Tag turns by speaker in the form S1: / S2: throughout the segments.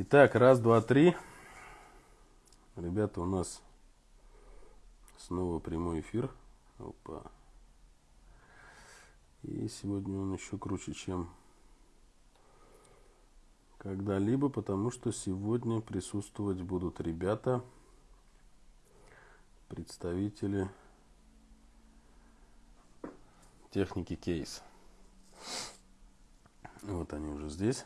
S1: Итак, раз, два, три. Ребята, у нас снова прямой эфир. Опа. И сегодня он еще круче, чем когда-либо, потому что сегодня присутствовать будут ребята, представители техники кейс. Вот они уже здесь.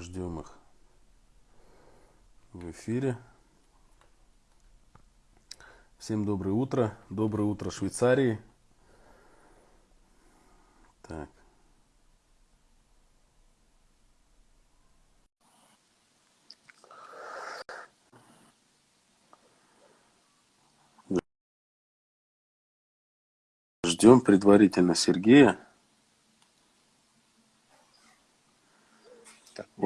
S1: Ждем их в эфире. Всем доброе утро. Доброе утро Швейцарии. Так. Ждем предварительно Сергея.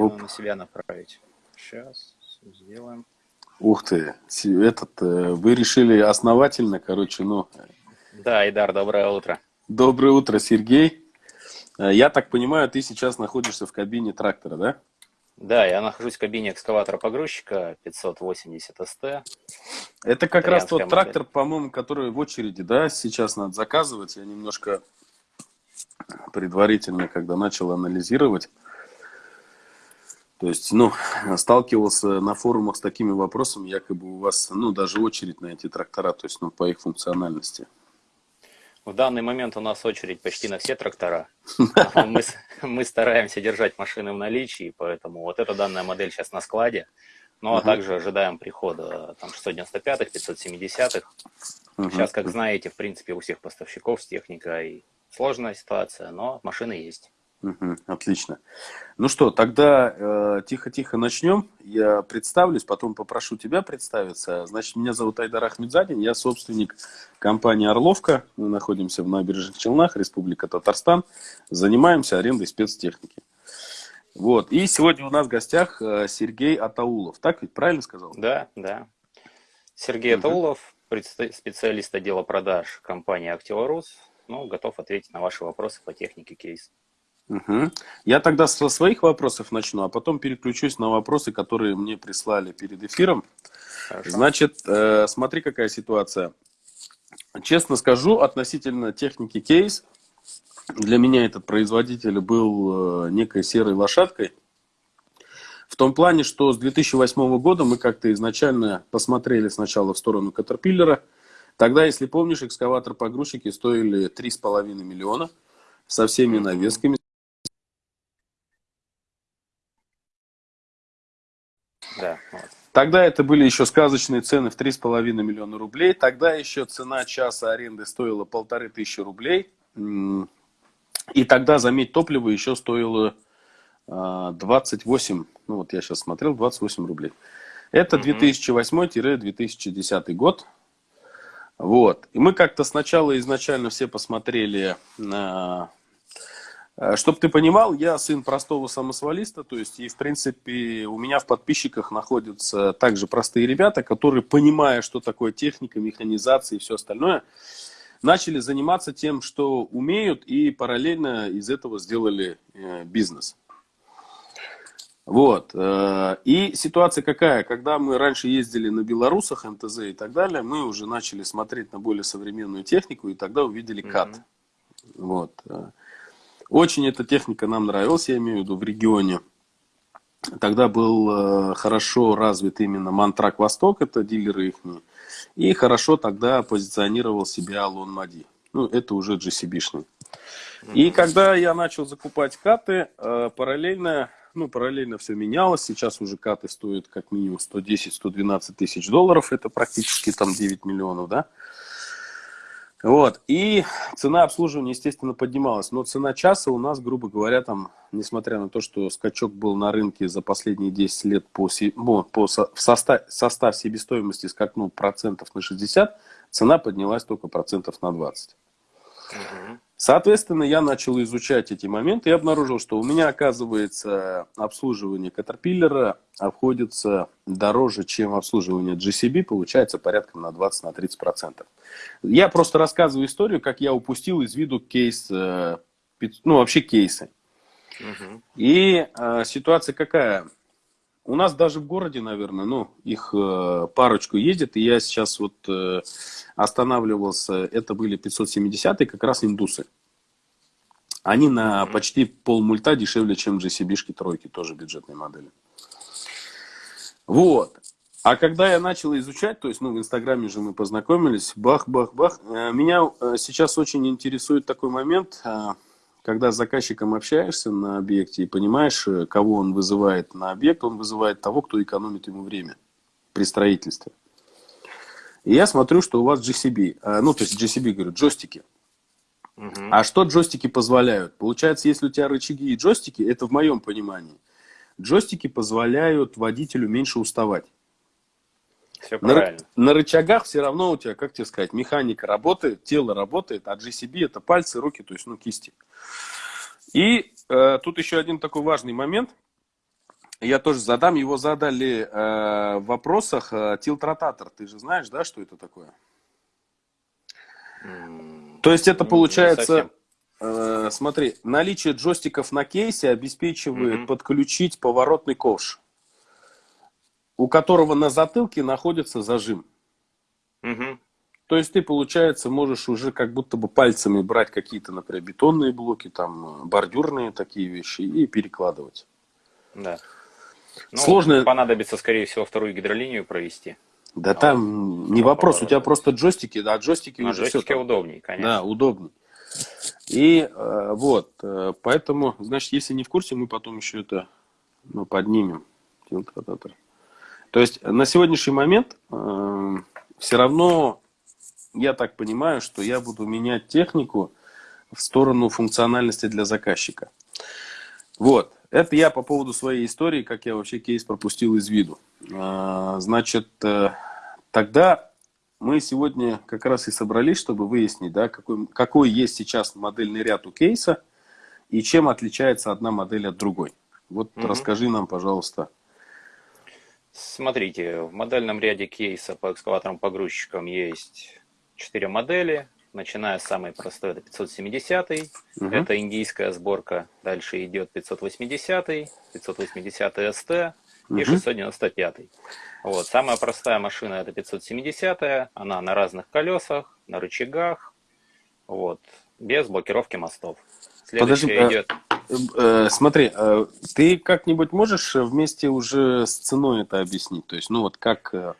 S2: Надо на себя направить. Сейчас сделаем.
S1: Ух ты, этот, э, вы решили основательно, короче, ну...
S2: Да, Идар, доброе утро.
S1: Доброе утро, Сергей. Э, я так понимаю, ты сейчас находишься в кабине трактора, да?
S2: Да, я нахожусь в кабине экскаватора-погрузчика 580 СТ.
S1: Это как раз тот модель. трактор, по-моему, который в очереди, да, сейчас надо заказывать. Я немножко предварительно, когда начал анализировать, то есть, ну, сталкивался на форумах с такими вопросами, якобы у вас, ну, даже очередь на эти трактора, то есть, ну, по их функциональности.
S2: В данный момент у нас очередь почти на все трактора. Мы, мы стараемся держать машины в наличии, поэтому вот эта данная модель сейчас на складе. Ну, а также ожидаем прихода там 695-х, 570-х. Сейчас, как знаете, в принципе, у всех поставщиков с техникой сложная ситуация, но машины есть.
S1: Угу, отлично. Ну что, тогда э, тихо-тихо э, начнем. Я представлюсь, потом попрошу тебя представиться. Значит, меня зовут Айдар Ахмедзадин, я собственник компании «Орловка». Мы находимся в Набережных Челнах, Республика Татарстан. Занимаемся арендой спецтехники. Вот. И сегодня у нас в гостях э, Сергей Атаулов. Так ведь правильно сказал?
S2: Да, да. Сергей угу. Атаулов, специалист отдела продаж компании «Активарус». Ну, готов ответить на ваши вопросы по технике кейс.
S1: Угу. Я тогда со своих вопросов начну, а потом переключусь на вопросы, которые мне прислали перед эфиром. Хорошо. Значит, э, смотри, какая ситуация. Честно скажу, относительно техники кейс, для меня этот производитель был э, некой серой лошадкой. В том плане, что с 2008 года мы как-то изначально посмотрели сначала в сторону Caterpillar. Тогда, если помнишь, экскаватор-погрузчики стоили 3,5 миллиона со всеми навесками,
S2: Да, вот.
S1: Тогда это были еще сказочные цены в 3,5 миллиона рублей. Тогда еще цена часа аренды стоила полторы тысячи рублей. И тогда, заметь, топливо еще стоило 28, а, ну вот я сейчас смотрел, 28 рублей. Это 2008-2010 год. Вот. И мы как-то сначала изначально все посмотрели на Чтобы ты понимал, я сын простого самосвалиста, то есть, и в принципе у меня в подписчиках находятся также простые ребята, которые, понимая, что такое техника, механизация и все остальное, начали заниматься тем, что умеют, и параллельно из этого сделали э, бизнес. Вот. Э, и ситуация какая? Когда мы раньше ездили на белорусах, МТЗ и так далее, мы уже начали смотреть на более современную технику, и тогда увидели КАТ. Mm -hmm. Вот. Очень эта техника нам нравилась, я имею в виду в регионе. Тогда был э, хорошо развит именно Мантрак Восток, это дилеры их. И хорошо тогда позиционировал себя Алон Мади. Ну, это уже GCB-шный. И когда я начал закупать каты, э, параллельно, ну, параллельно все менялось. Сейчас уже каты стоят как минимум 110-112 тысяч долларов. Это практически там 9 миллионов, да. Вот. И цена обслуживания, естественно, поднималась. Но цена часа у нас, грубо говоря, там, несмотря на то, что скачок был на рынке за последние 10 лет по, ну, по в состав, состав себестоимости скакнул процентов на 60, цена поднялась только процентов на 20. Угу. Соответственно, я начал изучать эти моменты и обнаружил, что у меня, оказывается, обслуживание Caterpillar обходится дороже, чем обслуживание GCB, получается порядка на 20-30%. Я просто рассказываю историю, как я упустил из виду кейс, э, ну вообще кейсы. Угу. И э, ситуация какая? У нас даже в городе, наверное, ну, их э, парочку ездит, и я сейчас вот э, останавливался, это были 570-е, как раз индусы. Они на почти полмульта дешевле, чем GCB-шки тройки, тоже бюджетные модели. Вот. А когда я начал изучать, то есть, ну, в Инстаграме же мы познакомились, бах-бах-бах, э, меня э, сейчас очень интересует такой момент, э, когда с заказчиком общаешься на объекте и понимаешь, э, кого он вызывает на объект, он вызывает того, кто экономит ему время при строительстве. И я смотрю, что у вас GCB, э, ну, то есть GCB, говорю, джойстики. Угу. А что джойстики позволяют? Получается, если у тебя рычаги и джойстики, это в моем понимании, джойстики позволяют водителю меньше уставать. Все правильно. На, на рычагах все равно у тебя, как тебе сказать, механика работает, тело работает, а GCB это пальцы, руки, то есть ну кисти. И э, тут еще один такой важный момент. Я тоже задам. Его задали э, в вопросах. Э, тилтротатор. Ты же знаешь, да, что это такое? Mm, То есть это получается... Э, смотри, наличие джойстиков на кейсе обеспечивает mm-hmm. подключить поворотный ковш, у которого на затылке находится зажим. Mm-hmm. То есть ты, получается, можешь уже как будто бы пальцами брать какие-то, например, бетонные блоки, там, э, бордюрные такие вещи и перекладывать.
S2: Да. Ну, Сложно. Понадобится, скорее всего, вторую гидролинию провести.
S1: Да а там не вопрос, у тебя просто джойстики, да, джойстики
S2: а уже джойстики все. удобнее, конечно.
S1: Да, удобнее. И э, вот, э, поэтому, значит, если не в курсе, мы потом еще это ну, поднимем. То есть на сегодняшний момент э, все равно я так понимаю, что я буду менять технику в сторону функциональности для заказчика. Вот. Это я по поводу своей истории, как я вообще кейс пропустил из виду. А, значит, э, тогда мы сегодня как раз и собрались, чтобы выяснить, да, какой, какой есть сейчас модельный ряд у кейса и чем отличается одна модель от другой. Вот угу. расскажи нам, пожалуйста.
S2: Смотрите, в модельном ряде кейса по экскаваторам-погрузчикам есть четыре модели, начиная с самой простой, это 570, угу. это индийская сборка, дальше идет 580, 580 ST угу. и 695. Вот, самая простая машина это 570, она на разных колесах, на рычагах, вот, без блокировки мостов.
S1: Следующая Подожди, идет... Э, э, смотри, э, ты как-нибудь можешь вместе уже с ценой это объяснить? То есть, ну вот как э,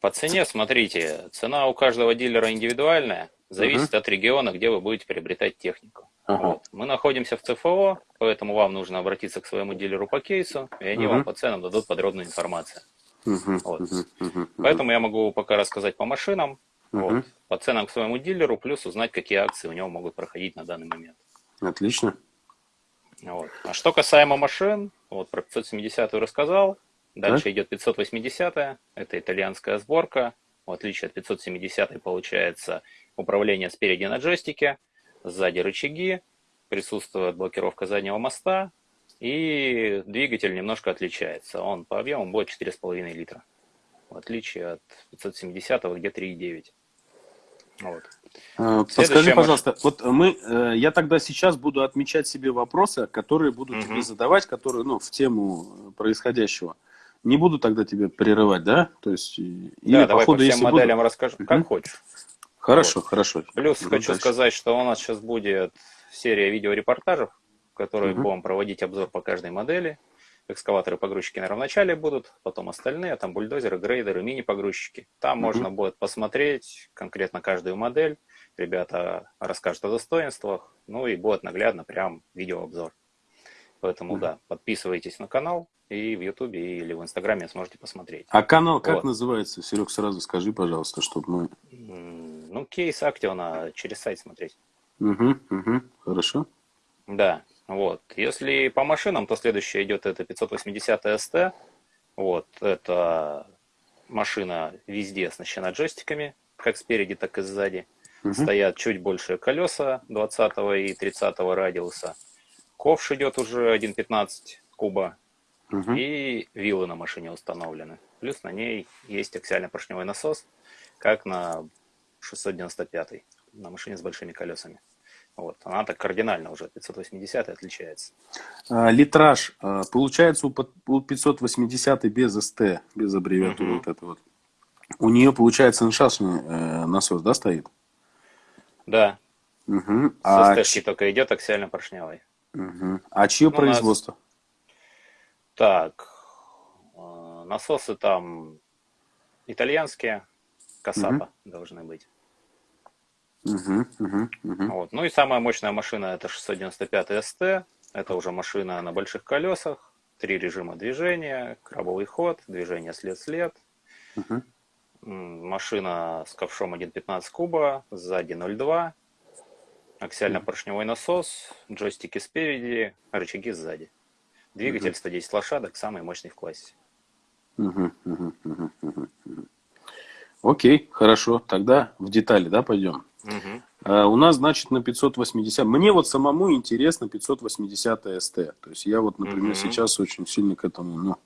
S2: по цене, смотрите, цена у каждого дилера индивидуальная, зависит uh-huh. от региона, где вы будете приобретать технику. Uh-huh. Вот. Мы находимся в ЦФО, поэтому вам нужно обратиться к своему дилеру по кейсу, и они uh-huh. вам по ценам дадут подробную информацию. Uh-huh. Вот. Uh-huh. Uh-huh. Поэтому я могу пока рассказать по машинам, uh-huh. вот, по ценам к своему дилеру, плюс узнать, какие акции у него могут проходить на данный момент.
S1: Отлично.
S2: Вот. А что касаемо машин, вот про 570 рассказал, Дальше так? идет 580, это итальянская сборка. В отличие от 570 получается управление спереди на джойстике, сзади рычаги, присутствует блокировка заднего моста, и двигатель немножко отличается. Он по объему будет 4,5 литра, в отличие от 570, где 3,9.
S1: Вот. А, подскажи, пожалуйста, вот мы, э, я тогда сейчас буду отмечать себе вопросы, которые буду угу. тебе задавать, которые, ну, в тему происходящего. Не буду тогда тебе прерывать, да? То есть,
S2: или да, по давай ходу, по всем моделям буду... расскажу, как угу. хочешь.
S1: Хорошо, вот. хорошо.
S2: Плюс Идем хочу дальше. сказать, что у нас сейчас будет серия видеорепортажев, в которой угу. будем проводить обзор по каждой модели. Экскаваторы, погрузчики, наверное, вначале будут, потом остальные, там бульдозеры, грейдеры, мини-погрузчики. Там угу. можно будет посмотреть конкретно каждую модель. Ребята расскажут о достоинствах, ну и будет наглядно прям видеообзор. Поэтому, mm да, подписывайтесь на канал и в Ютубе или в Инстаграме сможете посмотреть.
S1: А канал как вот. называется? Серег, сразу скажи, пожалуйста, чтобы мы...
S2: Ну, кейс Актиона через сайт смотреть.
S1: Угу, угу, хорошо.
S2: Да, вот. Если по машинам, то следующая идет это 580 ST. Вот, это машина везде оснащена джойстиками, как спереди, так и сзади. Угу. Стоят чуть большие колеса 20 и 30 радиуса. Ковш идет уже 1.15 куба. Угу. И вилы на машине установлены. Плюс на ней есть аксиально-поршневой насос, как на 695 на машине с большими колесами. Вот. Она так кардинально уже 580 отличается.
S1: А, литраж. А, получается у 580 без СТ, без аббревиатуры угу. вот это вот. У нее, получается, ншашный э, насос, да, стоит?
S2: Да.
S1: Угу.
S2: С а СТшки ч... только идет аксиально-поршневый.
S1: Угу. А чье ну, производство? Нас...
S2: Так, э, насосы там итальянские, Касапа угу. должны быть.
S1: Угу, угу, угу.
S2: Вот. Ну и самая мощная машина это 695 ST. Это уже машина на больших колесах, три режима движения, крабовый ход, движение след-след. Угу. Машина с ковшом 1.15 куба, сзади 0.2, аксиально-поршневой насос, джойстики спереди, рычаги сзади. Двигатель угу. 110 лошадок, самый мощный в классе.
S1: Угу, угу, угу, угу. Окей, хорошо. Тогда в детали, да, пойдем. Угу. А, у нас, значит, на 580. Мне вот самому интересно 580 СТ. То есть я вот, например, угу. сейчас очень сильно к этому, ну,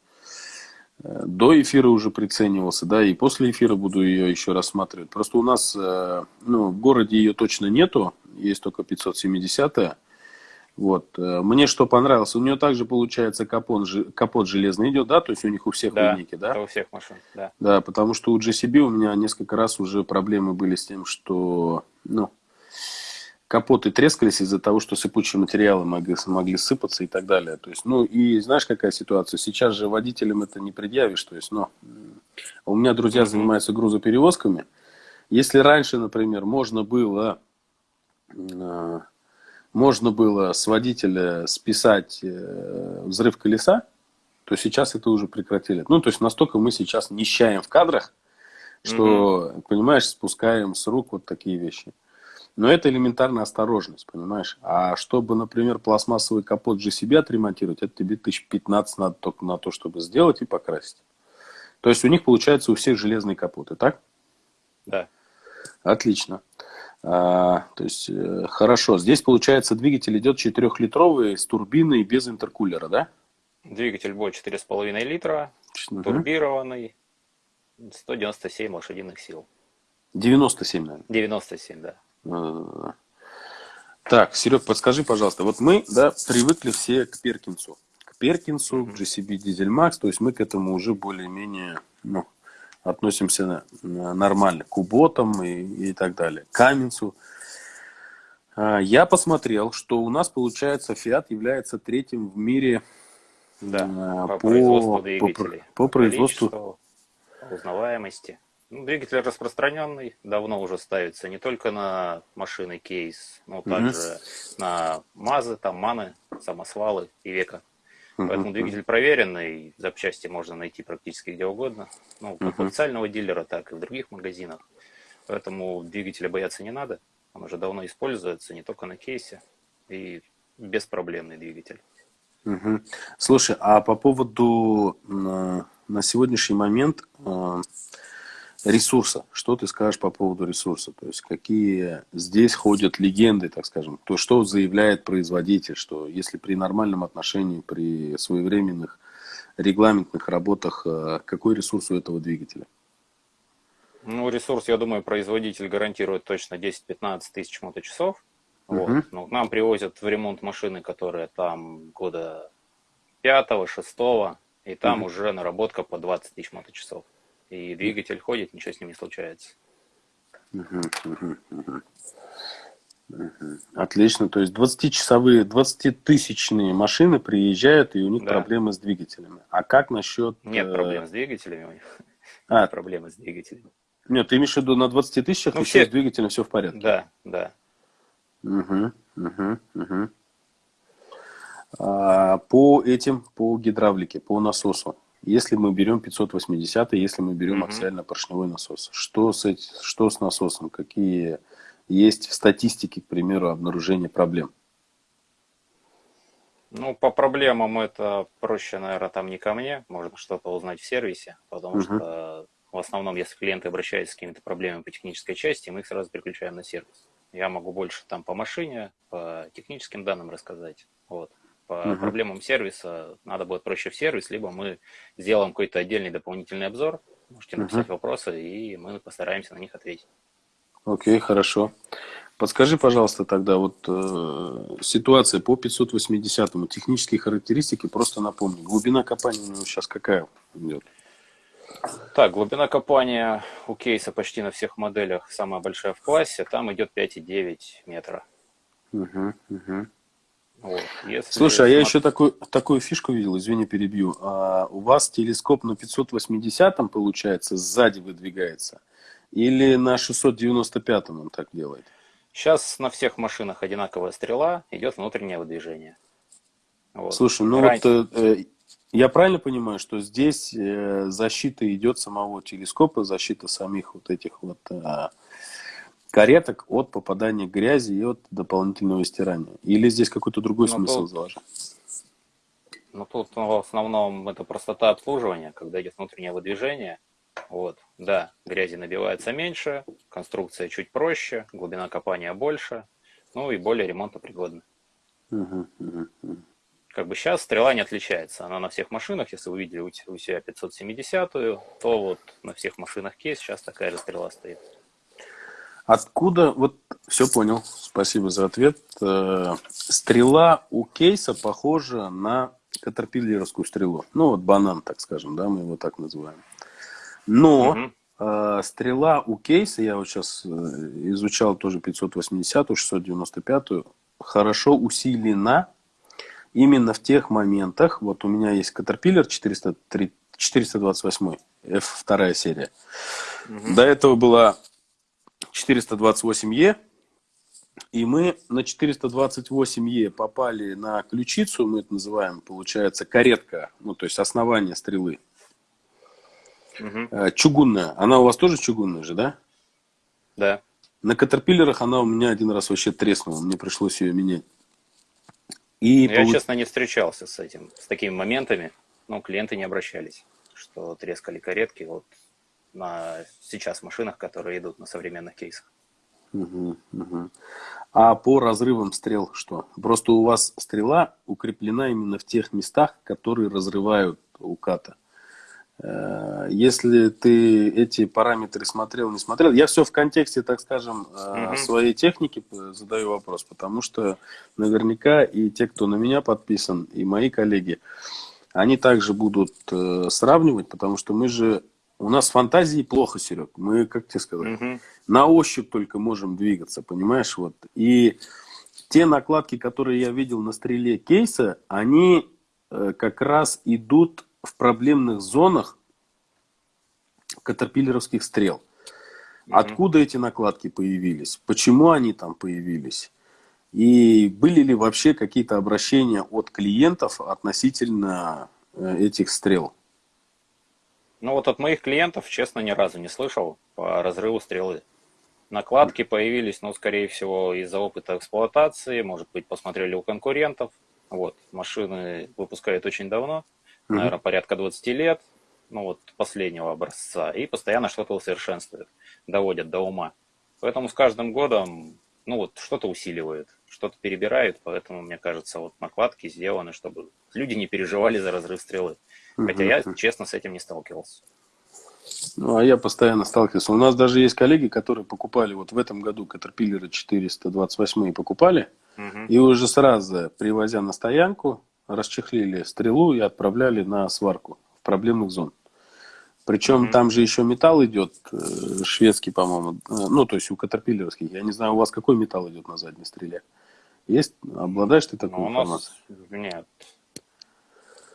S1: э, до эфира уже приценивался, да, и после эфира буду ее еще рассматривать. Просто у нас, э, ну, в городе ее точно нету, есть только 570 -я. Вот. Э, мне что понравилось, у нее также получается капот, капот железный идет, да, то есть у них у всех
S2: да,
S1: линейки, да?
S2: у всех машин, да.
S1: Да, потому что у GCB у меня несколько раз уже проблемы были с тем, что, ну, капоты трескались из-за того, что сыпучие материалы могли, могли сыпаться и так далее. То есть, ну, и знаешь, какая ситуация? Сейчас же водителям это не предъявишь, то есть, ну, у меня друзья занимаются грузоперевозками. Если раньше, например, можно было э, можно было с водителя списать э, взрыв колеса, то сейчас это уже прекратили. Ну, то есть настолько мы сейчас нищаем в кадрах, что, угу. понимаешь, спускаем с рук вот такие вещи. Но это элементарная осторожность, понимаешь? А чтобы, например, пластмассовый капот же себе отремонтировать, это тебе тысяч 15 надо только на то, чтобы сделать и покрасить. То есть у них получается у всех железные капоты, так?
S2: Да.
S1: Отлично. А, то есть, э, хорошо. Здесь, получается, двигатель идет 4-литровый с турбиной без интеркулера, да?
S2: Двигатель будет 4,5 литра, угу. турбированный, 197 лошадиных сил.
S1: 97, наверное.
S2: 97, да.
S1: А, так, Серег, подскажи, пожалуйста, вот мы, да, привыкли все к Перкинсу. К Перкинсу, к GCB Diesel Max, то есть мы к этому уже более-менее, ну, относимся нормально к уботам и, и так далее, к Каменцу. А, я посмотрел, что у нас, получается, Fiat является третьим в мире
S2: да, а, по, по производству двигателей.
S1: По, по производству.
S2: узнаваемости. Ну, двигатель распространенный, давно уже ставится не только на машины кейс, но также mm-hmm. на МАЗы, там МАНы, самосвалы и века. Поэтому двигатель проверенный, запчасти можно найти практически где угодно. Ну, как у официального дилера, так и в других магазинах. Поэтому двигателя бояться не надо. Он уже давно используется, не только на кейсе. И беспроблемный двигатель.
S1: Угу. Слушай, а по поводу на, на сегодняшний момент э, ресурса. Что ты скажешь по поводу ресурса? То есть какие здесь ходят легенды, так скажем? То, что заявляет производитель, что если при нормальном отношении, при своевременных регламентных работах, э, какой ресурс у этого двигателя?
S2: Ну, ресурс, я думаю, производитель гарантирует точно 10-15 тысяч моточасов. Uh-huh. Вот. Ну, нам привозят в ремонт машины, которые там года 5-6, и там uh-huh. уже наработка по 20 тысяч моточасов и двигатель ходит, ничего с ним не случается.
S1: Отлично, то есть 20-часовые, 20-тысячные машины приезжают, и у них да. проблемы с двигателями. А как насчет...
S2: Нет э, проблем с двигателями у них. А. Нет проблемы с двигателями.
S1: Нет, ты имеешь в виду на 20 тысячах ну, все... с двигателем все в порядке?
S2: Да, да.
S1: Угу, угу, угу. А, по этим, по гидравлике, по насосу, если мы берем 580, если мы берем аксиально-поршневой насос, что с, эти, что с насосом? Какие есть в статистике, к примеру, обнаружение проблем?
S2: Ну, по проблемам это проще, наверное, там не ко мне. Можно что-то узнать в сервисе, потому угу. что в основном, если клиенты обращаются с какими-то проблемами по технической части, мы их сразу переключаем на сервис. Я могу больше там по машине, по техническим данным рассказать. Вот. По uh-huh. проблемам сервиса надо будет проще в сервис, либо мы сделаем какой-то отдельный дополнительный обзор, можете написать uh-huh. вопросы, и мы постараемся на них ответить.
S1: Окей, okay, хорошо. Подскажи, пожалуйста, тогда вот э, ситуация по 580-му, технические характеристики, просто напомни. Глубина копания у него сейчас какая идет?
S2: Так, глубина копания у кейса почти на всех моделях самая большая в классе, там идет 5,9 метра.
S1: Угу, угу. Вот. Если Слушай, а я еще такую, такую фишку видел, извини, перебью. А у вас телескоп на 580 получается, сзади выдвигается? Или на 695-м он так делает?
S2: Сейчас на всех машинах одинаковая стрела, идет внутреннее выдвижение.
S1: Вот. Слушай, ну Раньше... вот э, я правильно понимаю, что здесь э, защита идет самого телескопа, защита самих вот этих вот э, кареток от попадания грязи и от дополнительного стирания? Или здесь какой-то другой ну, смысл тут, заложен?
S2: Ну, тут ну, в основном это простота обслуживания, когда идет внутреннее выдвижение. Вот, да, грязи набивается меньше, конструкция чуть проще, глубина копания больше, ну и более ремонтопригодна. Угу, угу, угу. Как бы сейчас стрела не отличается. Она на всех машинах, если вы видели у себя 570-ю, то вот на всех машинах кейс сейчас такая же стрела стоит.
S1: Откуда, вот все понял, спасибо за ответ. Э, стрела у кейса похожа на катерпиллеровскую стрелу. Ну вот банан, так скажем, да, мы его так называем. Но угу. э, стрела у кейса, я вот сейчас э, изучал тоже 580-ю, 695-ю, хорошо усилена именно в тех моментах. Вот у меня есть Caterpillar 403, 428, F2 серия. Угу. До этого была 428E. И мы на 428Е попали на ключицу, мы это называем, получается, каретка, ну, то есть основание стрелы. Угу. Чугунная. Она у вас тоже чугунная же, да?
S2: Да.
S1: На катерпиллерах она у меня один раз вообще треснула, мне пришлось ее менять. И
S2: Я, получ... честно, не встречался с этим, с такими моментами, но клиенты не обращались, что трескали каретки. Вот на сейчас машинах, которые идут на современных кейсах.
S1: Угу, угу. А по разрывам стрел что? Просто у вас стрела укреплена именно в тех местах, которые разрывают уката. Э, если ты эти параметры смотрел, не смотрел, я все в контексте, так скажем, угу. своей техники задаю вопрос, потому что наверняка и те, кто на меня подписан, и мои коллеги, они также будут э, сравнивать, потому что мы же у нас фантазии плохо, Серег. Мы, как тебе сказать, угу. на ощупь только можем двигаться, понимаешь? Вот. И те накладки, которые я видел на стреле кейса, они э, как раз идут в проблемных зонах катерпиллеровских стрел. Угу. Откуда эти накладки появились? Почему они там появились? И были ли вообще какие-то обращения от клиентов относительно э, этих стрел?
S2: Ну вот от моих клиентов, честно, ни разу не слышал по разрыву стрелы. Накладки появились, ну, скорее всего, из-за опыта эксплуатации, может быть, посмотрели у конкурентов. Вот, машины выпускают очень давно, наверное, порядка 20 лет, ну вот последнего образца, и постоянно что-то усовершенствуют, доводят до ума. Поэтому с каждым годом, ну вот, что-то усиливают, что-то перебирают, поэтому, мне кажется, вот накладки сделаны, чтобы люди не переживали за разрыв стрелы. Хотя я, честно, с этим не сталкивался.
S1: Ну, а я постоянно сталкивался. У нас даже есть коллеги, которые покупали вот в этом году Caterpillar 428 покупали, угу. и уже сразу, привозя на стоянку, расчехлили стрелу и отправляли на сварку в проблемных зон. Причем mm там же еще металл идет, э, шведский, по-моему, э, ну, то есть у катерпиллеровских. Я не знаю, у вас какой металл идет на задней стреле? Есть? Обладаешь ты такой ну, информацией?
S2: Нет.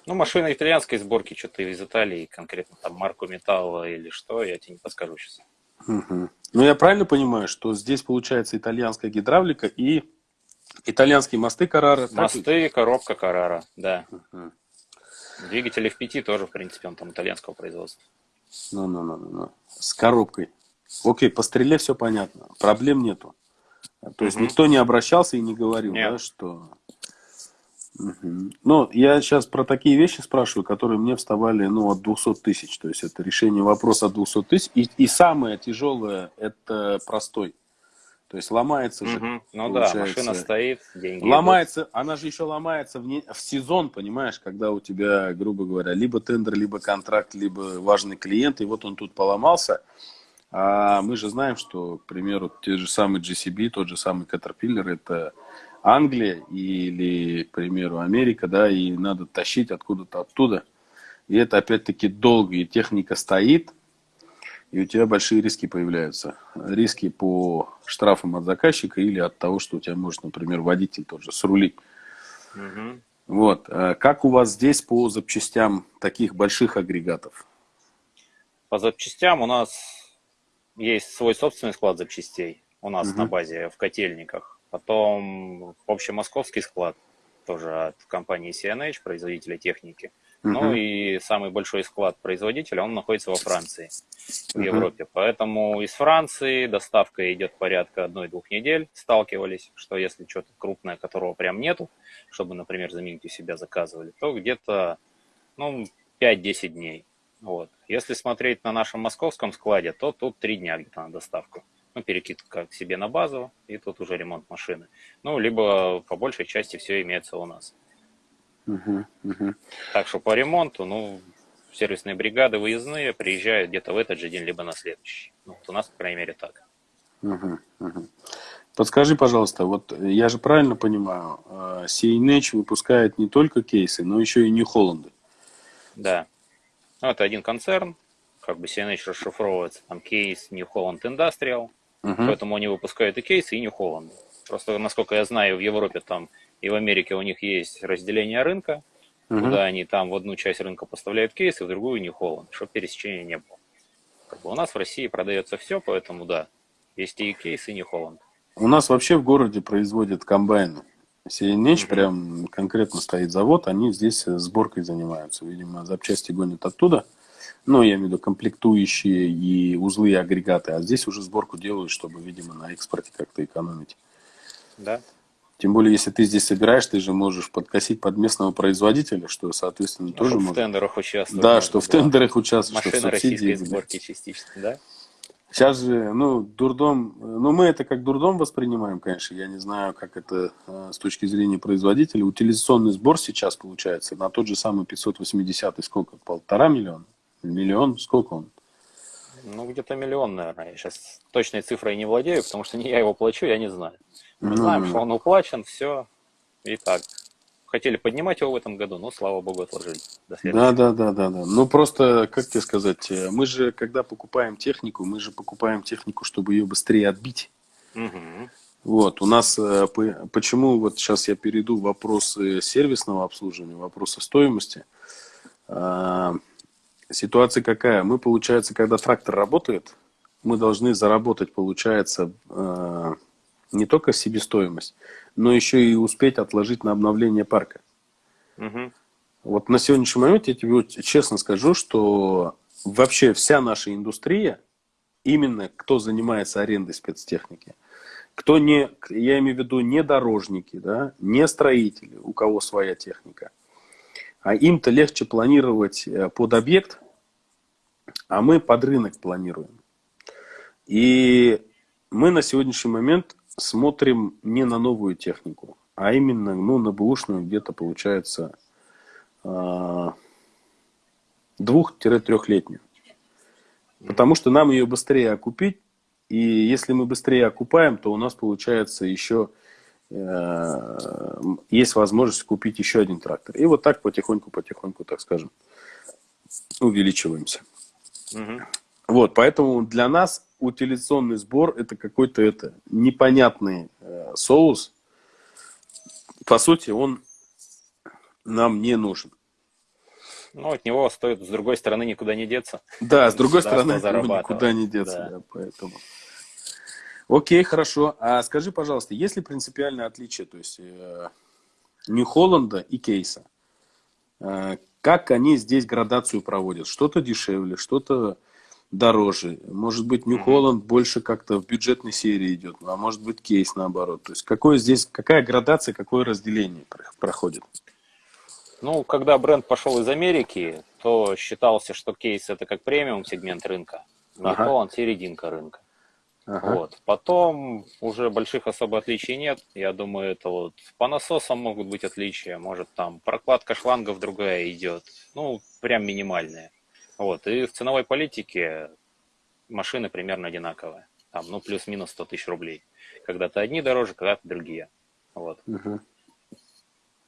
S2: Ну, машина итальянской сборки, что-то из Италии, конкретно там марку металла или что, я тебе не подскажу сейчас.
S1: Угу. Ну, я правильно понимаю, что здесь получается итальянская гидравлика и итальянские мосты Карара?
S2: Мосты, так? коробка Карара, да. Угу. Двигатель F5 тоже, в принципе, он там итальянского производства.
S1: Ну, ну, ну, ну, ну. С коробкой. Окей, по стреле все понятно. Проблем нету. То есть угу. никто не обращался и не говорил, Нет. да, что Угу. Ну, я сейчас про такие вещи спрашиваю, которые мне вставали ну, от 200 тысяч. То есть это решение вопроса от 200 тысяч. И, и самое тяжелое – это простой. То есть ломается же.
S2: Угу. Ну да, машина стоит, деньги.
S1: Ломается, идут. она же еще ломается в, не, в сезон, понимаешь, когда у тебя, грубо говоря, либо тендер, либо контракт, либо важный клиент, и вот он тут поломался. А мы же знаем, что, к примеру, те же самые GCB, тот же самый Caterpillar, это Англия или, к примеру, Америка, да, и надо тащить откуда-то оттуда. И это опять-таки долго, и техника стоит, и у тебя большие риски появляются. Риски по штрафам от заказчика или от того, что у тебя может, например, водитель тот же срулить. Угу. Вот. А как у вас здесь по запчастям таких больших агрегатов?
S2: По запчастям у нас есть свой собственный склад запчастей. У нас угу. на базе в котельниках. Потом общемосковский склад, тоже от компании CNH, производителя техники. Uh-huh. Ну и самый большой склад производителя, он находится во Франции, в uh-huh. Европе. Поэтому из Франции доставка идет порядка одной-двух недель. Сталкивались, что если что-то крупное, которого прям нету, чтобы, например, заменить у себя заказывали, то где-то ну, 5-10 дней. Вот. Если смотреть на нашем московском складе, то тут 3 дня где-то на доставку ну, перекидка к себе на базу, и тут уже ремонт машины. Ну, либо по большей части все имеется у нас.
S1: Угу, угу.
S2: Так что по ремонту, ну, сервисные бригады выездные приезжают где-то в этот же день, либо на следующий. Ну, вот у нас, по крайней мере, так.
S1: Угу, угу. Подскажи, пожалуйста, вот я же правильно понимаю, CNH а, выпускает не только кейсы, но еще и New Holland.
S2: Да. Ну, это один концерн, как бы CNH расшифровывается, там кейс New Holland Industrial, uh-huh. поэтому они выпускают и кейсы, и New Holland. Просто, насколько я знаю, в Европе там и в Америке у них есть разделение рынка, uh-huh. куда они там в одну часть рынка поставляют кейсы, в другую New Holland, чтобы пересечения не было. Как бы у нас в России продается все, поэтому да, есть и кейсы, и New Holland.
S1: У нас вообще в городе производят комбайны. CNH mm-hmm. прям конкретно стоит завод, они здесь сборкой занимаются. Видимо, запчасти гонят оттуда. Ну, я имею в виду комплектующие и узлы и агрегаты. А здесь уже сборку делают, чтобы, видимо, на экспорте как-то экономить.
S2: Да.
S1: Тем более, если ты здесь собираешь, ты же можешь подкосить под местного производителя, что, соответственно, ну, тоже
S2: в
S1: может...
S2: тендерах участвовать.
S1: Да, что в тендерах участвовать,
S2: Машина что в субсидии. сборки частично, да?
S1: Сейчас же, ну, дурдом, ну, мы это как дурдом воспринимаем, конечно, я не знаю, как это э, с точки зрения производителя. Утилизационный сбор сейчас получается на тот же самый 580 сколько, полтора миллиона? Миллион? Сколько он?
S2: Ну, где-то миллион, наверное. Я сейчас точной цифрой не владею, потому что не я его плачу, я не знаю. Мы ну, знаем, что он уплачен, все. И так. Хотели поднимать его в этом году, но, слава богу, отложили.
S1: да, да, да, да, да. Ну, просто, как тебе сказать, э, мы же, когда покупаем технику, мы же покупаем технику, чтобы ее быстрее отбить.
S2: Угу.
S1: Вот, у нас, э, почему, вот сейчас я перейду в вопросы сервисного обслуживания, вопросы стоимости. Ситуация какая? Мы, получается, когда трактор работает, мы должны заработать, получается, э, не только себестоимость, но еще и успеть отложить на обновление парка.
S2: Угу.
S1: Вот на сегодняшний момент я тебе честно скажу, что вообще вся наша индустрия, именно кто занимается арендой спецтехники, кто не, я имею в виду не дорожники, да, не строители, у кого своя техника, а им-то легче планировать э, под объект, а мы под рынок планируем. И мы на сегодняшний момент смотрим не на новую технику, а именно ну, на бэушную где-то получается а, двух-трехлетнюю. Потому что нам ее быстрее окупить, и если мы быстрее окупаем, то у нас получается еще э, есть возможность купить еще один трактор. И вот так потихоньку-потихоньку, так скажем, увеличиваемся.
S2: Угу.
S1: Вот, поэтому для нас утилизационный сбор это какой-то это непонятный э, соус. По сути, он нам не нужен.
S2: Ну, от него стоит, с другой стороны, никуда не деться.
S1: Да, с другой стороны, никуда не деться, да. Да, поэтому. Окей, хорошо. А скажи, пожалуйста, есть ли принципиальное отличие, то есть э, Нью-Холланда и Кейса? Э, как они здесь градацию проводят. Что-то дешевле, что-то дороже. Может быть, New Holland больше как-то в бюджетной серии идет, а может быть, кейс наоборот. То есть, какое здесь, какая градация, какое разделение проходит?
S2: Ну, когда бренд пошел из Америки, то считался, что кейс это как премиум сегмент рынка, New ага. Holland серединка рынка. Ага. Вот. Потом уже больших особо отличий нет. Я думаю, это вот по насосам могут быть отличия. Может, там прокладка шлангов другая идет. Ну, прям минимальная. Вот. И в ценовой политике машины примерно одинаковые. Там, ну, плюс-минус 100 тысяч рублей. Когда-то одни дороже, когда-то другие. Вот. Угу.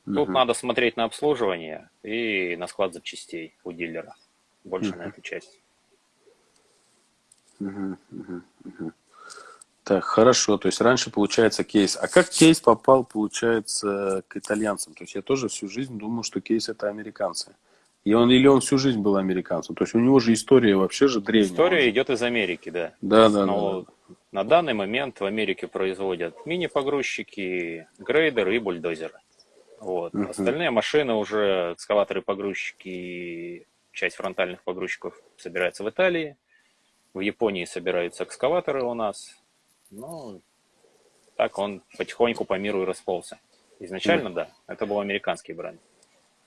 S2: Тут угу. надо смотреть на обслуживание и на склад запчастей у дилера. Больше угу. на эту часть.
S1: Угу, угу, угу. Так, хорошо. То есть раньше получается кейс. А как кейс попал, получается, к итальянцам? То есть я тоже всю жизнь думал, что кейс это американцы. И он, или он всю жизнь был американцем. То есть у него же история вообще же древняя.
S2: История идет из Америки, да.
S1: Да, да, Но
S2: да. На данный момент в Америке производят мини-погрузчики, грейдеры и бульдозеры. Вот. Uh-huh. Остальные машины уже, экскаваторы-погрузчики, часть фронтальных погрузчиков собирается в Италии. В Японии собираются экскаваторы у нас. Ну, так он потихоньку по миру и расползся. Изначально, mm. да, это был американский бренд.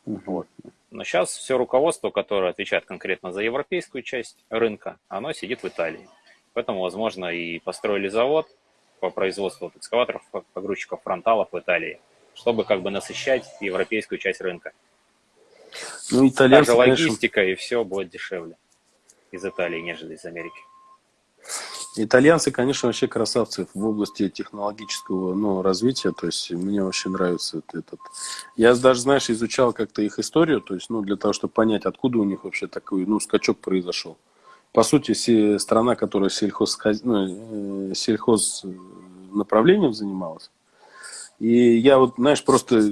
S2: Вот. Но сейчас все руководство, которое отвечает конкретно за европейскую часть рынка, оно сидит в Италии. Поэтому, возможно, и построили завод по производству экскаваторов, погрузчиков, фронталов в Италии, чтобы как бы насыщать европейскую часть рынка. Ну, итальянцы, Та же логистика конечно... и все будет дешевле из Италии, нежели из Америки.
S1: Итальянцы, конечно, вообще красавцы в области технологического ну, развития. То есть мне вообще нравится этот. Я даже, знаешь, изучал как-то их историю, то есть, ну, для того, чтобы понять, откуда у них вообще такой, ну, скачок произошел. По сути, страна, которая сельхоз, ну, э, сельхоз направлением занималась. И я вот, знаешь, просто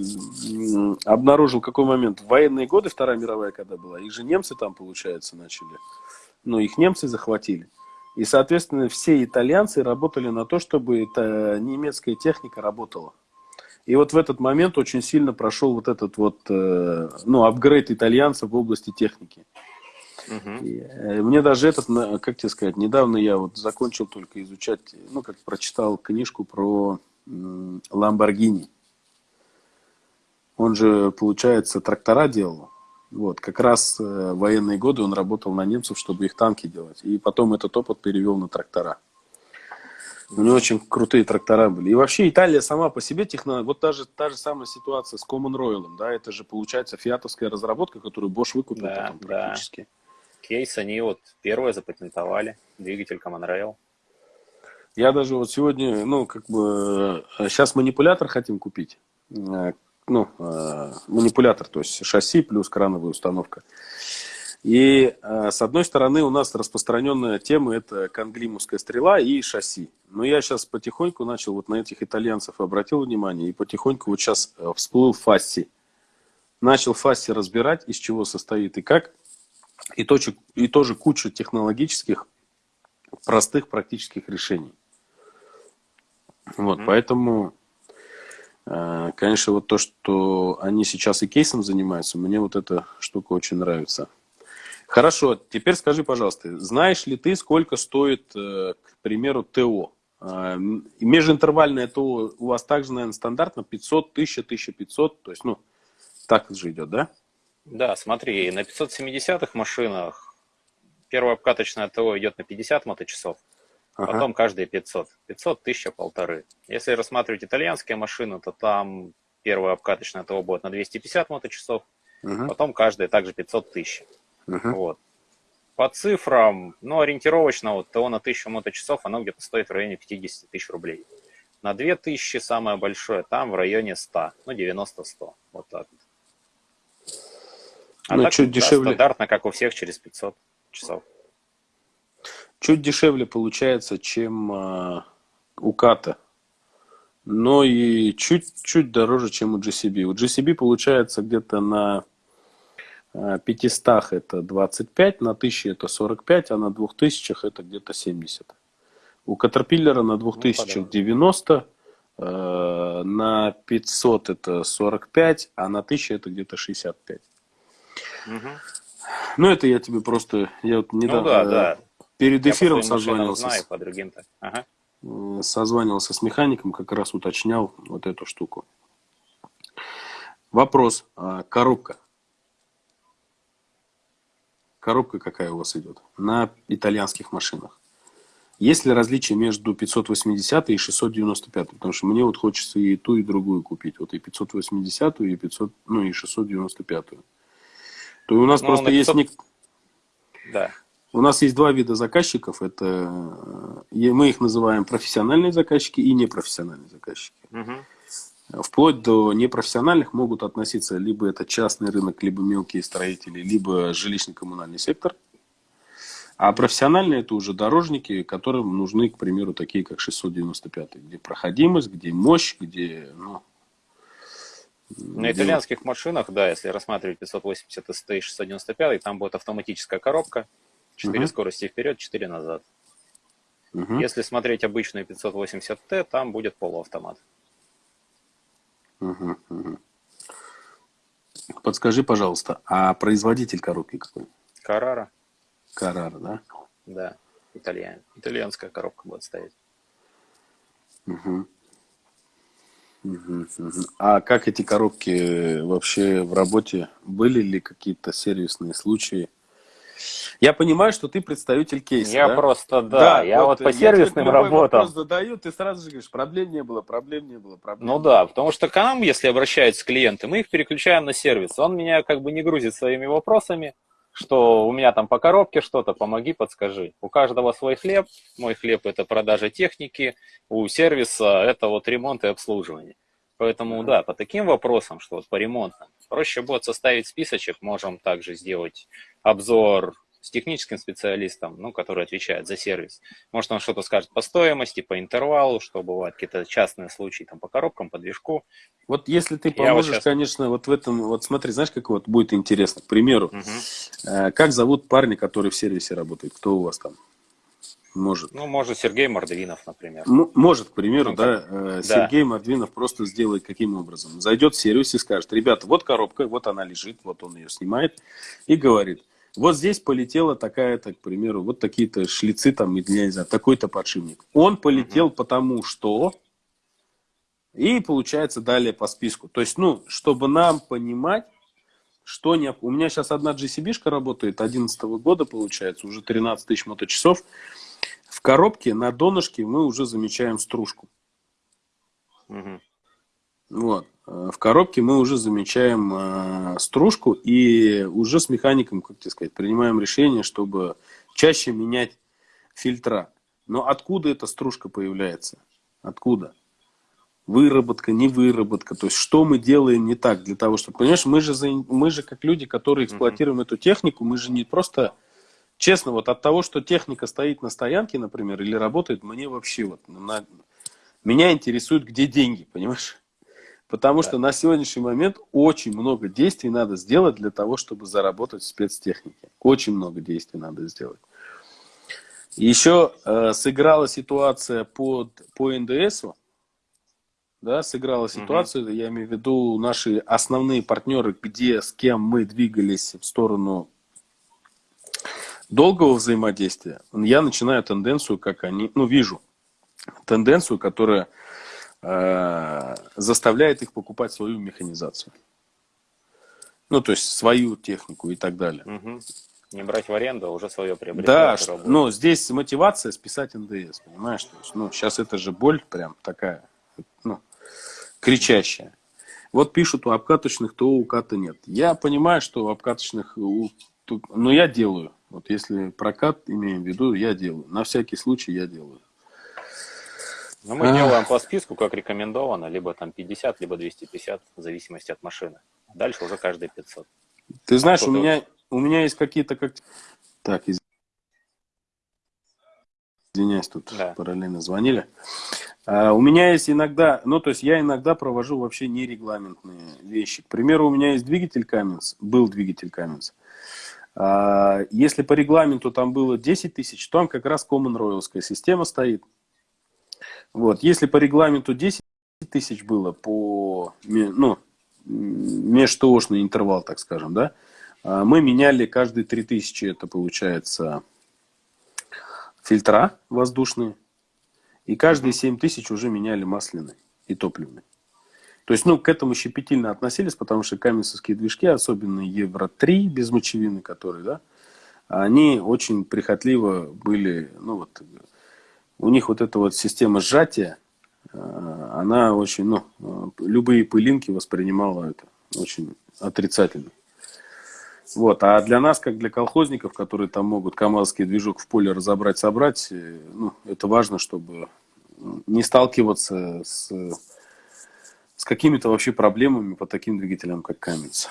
S1: обнаружил какой момент. В военные годы, Вторая мировая когда была, их же немцы там, получается, начали. Ну, их немцы захватили. И, соответственно, все итальянцы работали на то, чтобы эта немецкая техника работала. И вот в этот момент очень сильно прошел вот этот вот, э, ну, апгрейд итальянцев в области техники. Угу. И, мне даже этот, как тебе сказать, недавно я вот закончил только изучать, ну, как прочитал книжку про Ламборгини. Он же, получается, трактора делал. Вот, как раз э, военные годы он работал на немцев, чтобы их танки делать. И потом этот опыт перевел на трактора. У него очень крутые трактора были. И вообще Италия сама по себе технология, вот та же, та же самая ситуация с Common Royal, да, это же получается фиатовская разработка, которую Bosch выкупил да, потом практически. Да.
S2: Кейс они вот первые запатентовали, двигатель Common Rail.
S1: Я даже вот сегодня, ну, как бы, сейчас э, манипулятор хотим купить, э, ну, э, манипулятор, то есть шасси плюс крановая установка. И э, с одной стороны у нас распространенная тема это конглимовская стрела и шасси. Но я сейчас потихоньку начал вот на этих итальянцев обратил внимание и потихоньку вот сейчас э, всплыл фасси. Начал фасси разбирать, из чего состоит и как. И, тоже, и тоже кучу технологических простых практических решений. Вот, mm-hmm. поэтому конечно, вот то, что они сейчас и кейсом занимаются, мне вот эта штука очень нравится. Хорошо, теперь скажи, пожалуйста, знаешь ли ты, сколько стоит, э, к примеру, ТО? Э, межинтервальное ТО у вас также, наверное, стандартно 500, 1000, 1500, то есть, ну, так же идет, да?
S2: Да, смотри, на 570-х машинах первое обкаточное ТО идет на 50 моточасов, Ага. Потом каждые 500. 500, 1000, полторы. Если рассматривать итальянские машины, то там первая обкаточная ТО будет на 250 моточасов, угу. потом каждая также 500 тысяч. Угу. Вот. По цифрам, ну, ориентировочно, вот ТО на 1000 моточасов, оно где-то стоит в районе 50 тысяч рублей. На 2000 самое большое, там в районе 100, ну, 90-100, вот так вот. А ну, так, чуть да, дешевле. стандартно, как у всех, через 500 часов.
S1: Чуть дешевле получается, чем э, у Ката. Но и чуть-чуть дороже, чем у GCB. У GCB получается где-то на 500 это 25, на 1000 это 45, а на 2000 это где-то 70. У Caterpillar на 2000 ну, 90, э, на 500 это 45, а на 1000 это где-то 65. Угу. Ну, это я тебе просто... Я вот недавно, ну, да, да. Перед эфиром созванивался.
S2: Знаю, по другим ага.
S1: Созванивался с механиком, как раз уточнял вот эту штуку. Вопрос. А, коробка. Коробка какая у вас идет? На итальянских машинах. Есть ли различие между 580 и 695? Потому что мне вот хочется и ту, и другую купить. Вот и 580, и 500, ну и 695. То у нас ну, просто 500... есть...
S2: Да.
S1: У нас есть два вида заказчиков. Это э, мы их называем профессиональные заказчики и непрофессиональные заказчики. Угу. Вплоть до непрофессиональных могут относиться либо это частный рынок, либо мелкие строители, либо жилищно-коммунальный сектор. А профессиональные это уже дорожники, которым нужны, к примеру, такие как 695, где проходимость, где мощь, где ну,
S2: на итальянских машинах, да, если рассматривать 580 ST и 695, там будет автоматическая коробка, 4 угу. скорости вперед, 4 назад. Угу. Если смотреть обычную 580T, там будет полуавтомат.
S1: Угу, угу. Подскажи, пожалуйста, а производитель коробки какой?
S2: Карара.
S1: Карара, да?
S2: Да, итальян. итальянская коробка будет стоять.
S1: Угу. А как эти коробки вообще в работе? Были ли какие-то сервисные случаи? Я понимаю, что ты представитель кейса.
S2: Я
S1: да?
S2: просто, да, да я вот, вот по сервисным работам. Я
S1: задаю, ты сразу же говоришь, проблем не было, проблем не было, проблем
S2: Ну да, потому что к нам, если обращаются клиенты, мы их переключаем на сервис. Он меня как бы не грузит своими вопросами, что у меня там по коробке что-то, помоги, подскажи. У каждого свой хлеб, мой хлеб это продажа техники, у сервиса это вот ремонт и обслуживание. Поэтому да, по таким вопросам, что вот по ремонтам, проще будет составить списочек, можем также сделать обзор с техническим специалистом, ну, который отвечает за сервис. Может, он что-то скажет по стоимости, по интервалу, что бывают какие-то частные случаи там по коробкам, по движку.
S1: Вот если ты поможешь, вот сейчас... конечно, вот в этом, вот смотри, знаешь, как вот будет интересно, к примеру, угу. как зовут парня, который в сервисе работает, кто у вас там? Может.
S2: Ну, может, Сергей Мордвинов, например.
S1: Ну, может, к примеру, ну, да, э, Сергей да. Мордвинов просто сделает каким образом? Зайдет в сервис и скажет, ребята, вот коробка, вот она лежит, вот он ее снимает, и говорит, вот здесь полетела такая-то, к примеру, вот такие-то шлицы там, я не знаю, такой-то подшипник. Он полетел угу. потому что... И получается далее по списку. То есть, ну, чтобы нам понимать, что не... У меня сейчас одна GCB-шка работает, 11 -го года получается, уже 13 тысяч моточасов. В коробке на донышке мы уже замечаем стружку. Угу. Вот. Э, в коробке мы уже замечаем э, стружку и уже с механиком, как тебе сказать, принимаем решение, чтобы чаще менять фильтра. Но откуда эта стружка появляется? Откуда? Выработка, не выработка. То есть, что мы делаем не так для того, чтобы... Понимаешь, мы же, мы же как люди, которые эксплуатируем mm-hmm. эту технику, мы же не просто Честно, вот от того, что техника стоит на стоянке, например, или работает, мне вообще вот на... меня интересует, где деньги, понимаешь? Потому да. что на сегодняшний момент очень много действий надо сделать для того, чтобы заработать в спецтехнике. Очень много действий надо сделать. Еще э, сыграла ситуация под, по НДСу. Да, сыграла ситуация, угу. я имею в виду наши основные партнеры, где, с кем мы двигались в сторону долгого взаимодействия я начинаю тенденцию, как они, ну, вижу тенденцию, которая э, заставляет их покупать свою механизацию. Ну, то есть свою технику и так далее.
S2: Угу. Не брать в аренду, а уже свое приобретать.
S1: Да, что, но здесь мотивация списать НДС, понимаешь? То есть, ну, сейчас это же боль прям такая, ну, кричащая. Вот пишут, у обкаточных то у уката нет. Я понимаю, что у обкаточных, у, но я делаю. Вот если прокат имеем в виду, я делаю. На всякий случай я делаю.
S2: Ну, мы а... делаем по списку, как рекомендовано, либо там 50, либо 250, в зависимости от машины. Дальше уже каждый 500.
S1: Ты знаешь, а у меня, у меня есть какие-то как... Так, извиняюсь, тут да. параллельно звонили. А, у меня есть иногда, ну, то есть я иногда провожу вообще нерегламентные вещи. К примеру, у меня есть двигатель Cummins, был двигатель Cummins. А, если по регламенту там было 10 тысяч, то там как раз Common Royalская система стоит. Вот. Если по регламенту 10 тысяч было по ну, межтоошный интервал, так скажем, да, а, мы меняли каждые 3 тысячи, это получается фильтра воздушные, и каждые 7 тысяч уже меняли масляный и топливный. То есть, ну, к этому щепетильно относились, потому что каменцевские движки, особенно Евро-3 без мочевины, которые, да, они очень прихотливо были, ну, вот, у них вот эта вот система сжатия, э, она очень, ну, э, любые пылинки воспринимала это очень отрицательно. Вот. А для нас, как для колхозников, которые там могут КАМАЗский движок в поле разобрать, собрать, э, ну, это важно, чтобы не сталкиваться с какими-то вообще проблемами по таким двигателям, как Каменц.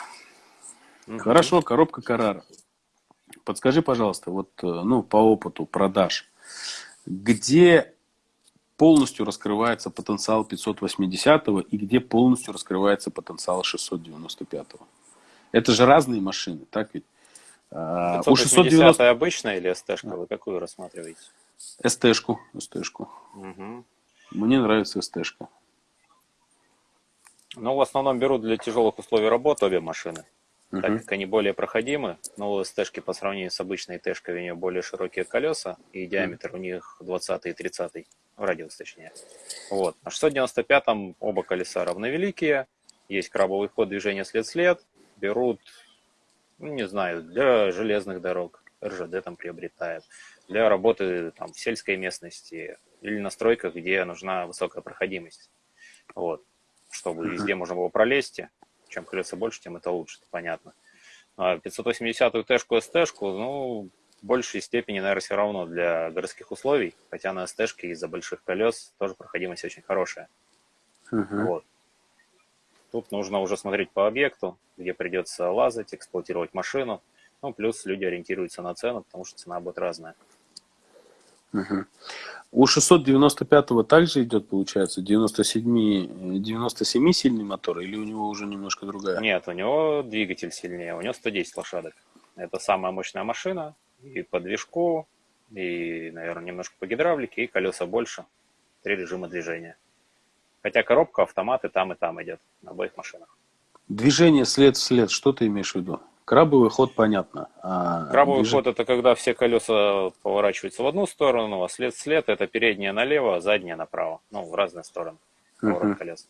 S1: Угу. Хорошо, коробка Карара. Подскажи, пожалуйста, вот э, ну, по опыту продаж, где полностью раскрывается потенциал 580 и где полностью раскрывается потенциал 695. -го. Это же разные машины, так ведь?
S2: 580 У 690... обычная или СТ-шка? Вы какую рассматриваете?
S1: СТ-шку. СТ-шку. Угу. Мне нравится СТ-шка.
S2: Ну, в основном берут для тяжелых условий работы обе машины, uh так как они более проходимы. Но у СТ-шки по сравнению с обычной Тшкой у нее более широкие колеса, и диаметр uh у них 20 и 30 радиус точнее. Вот. На 695-м оба колеса равновеликие, есть крабовый ход движения след-след, берут, ну, не знаю, для железных дорог, РЖД там приобретают, для работы там, в сельской местности или на стройках, где нужна высокая проходимость. Вот. Чтобы везде можно было пролезть. Чем колеса больше, тем это лучше, это понятно. А 580-ю Тэшку, СТшку, ну, в большей степени, наверное, все равно для городских условий, хотя на СТшке из-за больших колес тоже проходимость очень хорошая. Uh-huh. Вот. Тут нужно уже смотреть по объекту, где придется лазать, эксплуатировать машину. Ну, плюс люди ориентируются на цену, потому что цена будет разная.
S1: Угу. У 695-го также идет, получается, 97, 97 сильный мотор, или у него уже немножко другая?
S2: Нет, у него двигатель сильнее, у него 110 лошадок. Это самая мощная машина, и по движку, и, наверное, немножко по гидравлике, и колеса больше. Три режима движения. Хотя коробка, автоматы там и там идет, на обоих машинах.
S1: Движение след в след, что ты имеешь в виду? Крабовый ход понятно.
S2: А Крабовый движ... ход это когда все колеса поворачиваются в одну сторону, а след след это переднее налево, а заднее направо. Ну, в разные стороны. Поворот uh-huh. колес.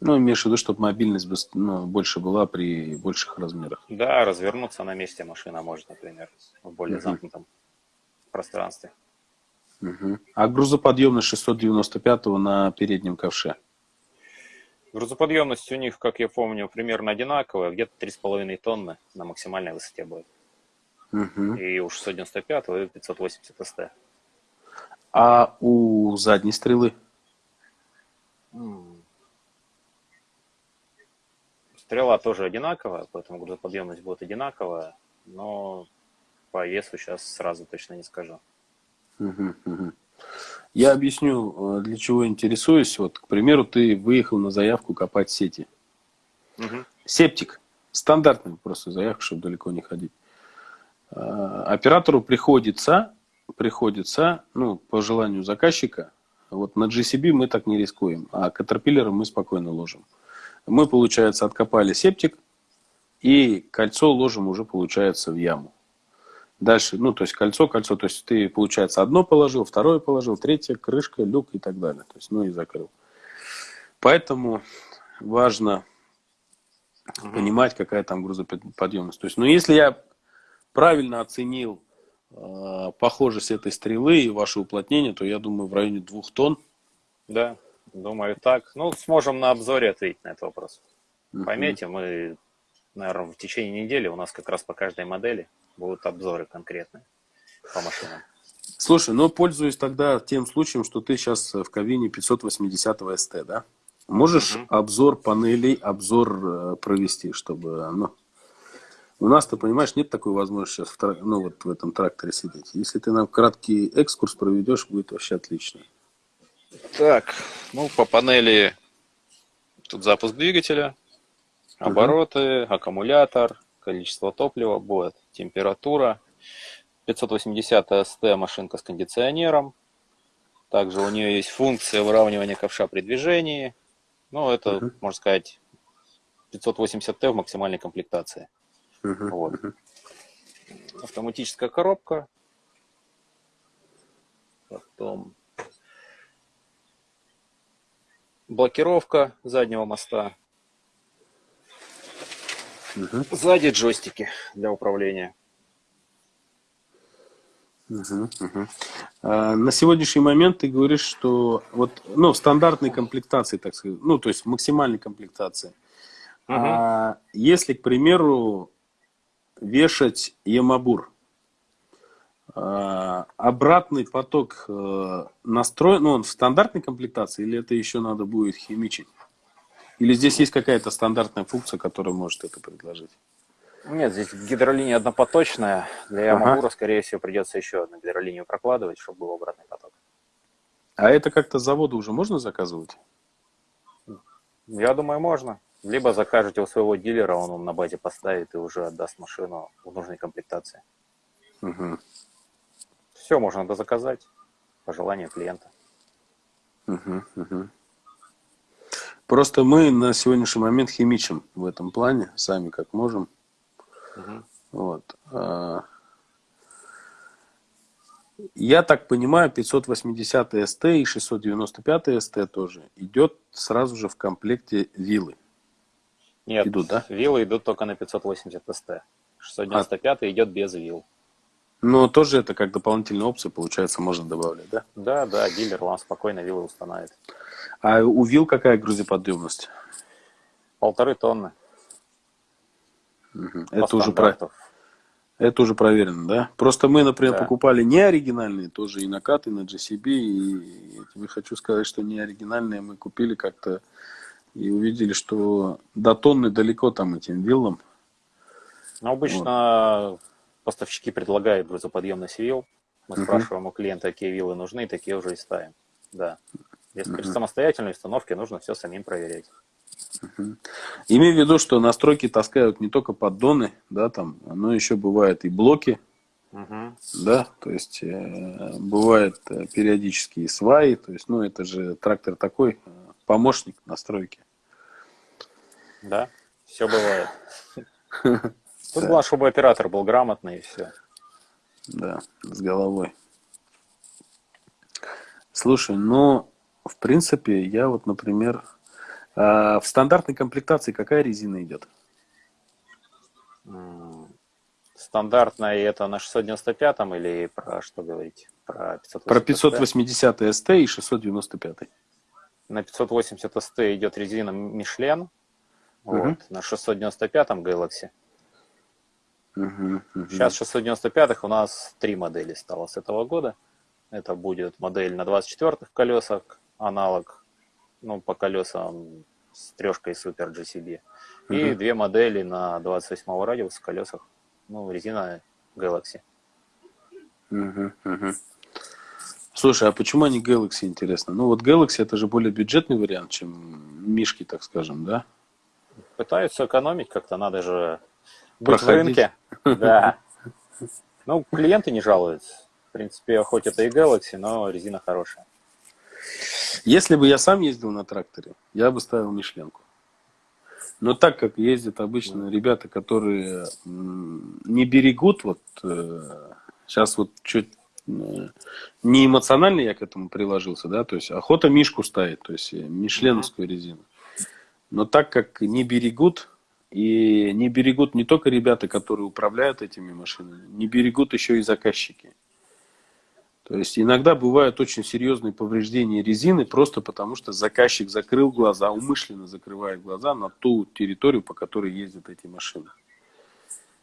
S1: Ну, имеешь в виду, чтобы мобильность ну, больше была при больших размерах.
S2: Да, развернуться на месте машина может, например, в более uh-huh. замкнутом пространстве.
S1: Угу. А грузоподъемность 695 на переднем ковше?
S2: Грузоподъемность у них, как я помню, примерно одинаковая, где-то 3,5 тонны на максимальной высоте будет. Угу. И у 695 и 580 СТ.
S1: А у задней стрелы?
S2: Стрела тоже одинаковая, поэтому грузоподъемность будет одинаковая, но по весу сейчас сразу точно не скажу.
S1: Я объясню, э, для чего интересуюсь. Вот, к примеру, ты выехал на заявку копать сети. Угу. Септик. Стандартный просто заявка, чтобы далеко не ходить. А, оператору приходится, приходится, ну, по желанию заказчика, вот на GCB мы так не рискуем, а Caterpillar мы спокойно ложим. Мы, получается, откопали септик, и кольцо ложим уже, получается, в яму. Дальше, ну, то есть кольцо, кольцо, то есть ты, получается, одно положил, второе положил, третье, крышка, люк и так далее. То есть, ну и закрыл. Поэтому важно угу. понимать, какая там грузоподъемность. То есть, ну, если я правильно оценил э, похожесть этой стрелы и ваше уплотнение, то я думаю, в районе двух тонн.
S2: Да, думаю так. Ну, сможем на обзоре ответить на этот вопрос. Угу. Поймете, мы, наверное, в течение недели у нас как раз по каждой модели будут обзоры конкретные по машинам.
S1: Слушай, ну пользуюсь тогда тем случаем, что ты сейчас в кабине 580 СТ, да? Можешь угу. обзор панелей, обзор э, провести, чтобы, ну, у нас, ты понимаешь, нет такой возможности сейчас в, ну, вот в этом тракторе сидеть. Если ты нам краткий экскурс проведешь, будет вообще отлично.
S2: Так, ну, по панели тут запуск двигателя, обороты, угу. аккумулятор, количество топлива, будет температура. 580 СТ машинка с кондиционером. Также у нее есть функция выравнивания ковша при движении. Ну, это, uh-huh. можно сказать, 580Т в максимальной комплектации. Uh-huh. Вот. Автоматическая коробка. Потом блокировка заднего моста. Угу. Сзади джойстики для управления.
S1: Угу, угу. А, на сегодняшний момент ты говоришь, что вот, ну, в стандартной комплектации, так сказать, ну, то есть в максимальной комплектации. Угу. А если, к примеру, вешать Ямабур, а, обратный поток э, настроен, ну, он в стандартной комплектации или это еще надо будет химичить? Или здесь есть какая-то стандартная функция, которая может это предложить?
S2: Нет, здесь гидролиния однопоточная. Для Ямагура, ага. скорее всего, придется еще одну гидролинию прокладывать, чтобы был обратный поток.
S1: А это как-то с завода уже можно заказывать?
S2: Я думаю, можно. Либо закажете у своего дилера, он вам на базе поставит и уже отдаст машину в нужной комплектации. Угу. Все можно заказать по желанию клиента.
S1: Угу, угу. Просто мы на сегодняшний момент химичим в этом плане, сами как можем. Угу. Вот. А, я так понимаю, 580 СТ и 695 СТ тоже идет сразу же в комплекте виллы.
S2: Нет, идут, да? виллы идут только на 580 СТ. 695 а... идет без вилл.
S1: Но тоже это как дополнительная опция, получается, можно добавлять, да?
S2: Да, да, дилер вам спокойно виллы установит.
S1: А у вилл какая грузоподъемность?
S2: Полторы тонны.
S1: Угу. Это уже про... Это уже проверено, да? Просто мы, например, да. покупали не оригинальные, тоже и накаты, на GCB, и я тебе хочу сказать, что не оригинальные мы купили как-то и увидели, что до тонны далеко там этим виллам.
S2: Ну, обычно вот. Поставщики предлагают грузоподъемность вилл. Мы угу. спрашиваем у клиента, какие виллы нужны, такие уже и ставим. Да. Если угу. при самостоятельной установке нужно все самим проверять.
S1: Угу. Имей в виду, что настройки таскают не только поддоны, да, там, но еще бывают и блоки, угу. да, то есть э, бывает э, периодически и сваи, то есть, ну, это же трактор такой, э, помощник настройки.
S2: Да, все бывает. Тут главное, чтобы оператор был грамотный и все.
S1: Да, с головой. Слушай, ну, в принципе, я вот, например, а в стандартной комплектации какая резина идет?
S2: Стандартная это на 695 или про что говорить?
S1: Про 580, про 580 ST и 695.
S2: На 580 ST идет резина Michelin. Угу. Вот, на 695 Galaxy. Угу, угу. Сейчас 695 у нас три модели стало с этого года. Это будет модель на 24-х колесах, аналог ну, по колесам с трешкой Super GCB. И uh две модели на 28 радиуса колесах. Ну, резина Galaxy.
S1: Uh -huh, Слушай, а почему они Galaxy, интересно? Ну, вот Galaxy это же более бюджетный вариант, чем Мишки, так скажем, да?
S2: Пытаются экономить как-то, надо же быть Проходить. в рынке. Да. Ну, клиенты не жалуются. В принципе, хоть это и Galaxy, но резина хорошая.
S1: Если бы я сам ездил на тракторе, я бы ставил Мишленку. Но так как ездят обычно ребята, которые не берегут, вот сейчас вот чуть э, не эмоционально я к этому приложился, да, то есть охота Мишку ставит, то есть мишленовскую резину. Но так как не берегут, и не берегут не только ребята, которые управляют этими машинами, не берегут еще и заказчики. То есть иногда бывают очень серьезные повреждения резины просто потому, что заказчик закрыл глаза, умышленно закрывает глаза на ту территорию, по которой ездят эти машины.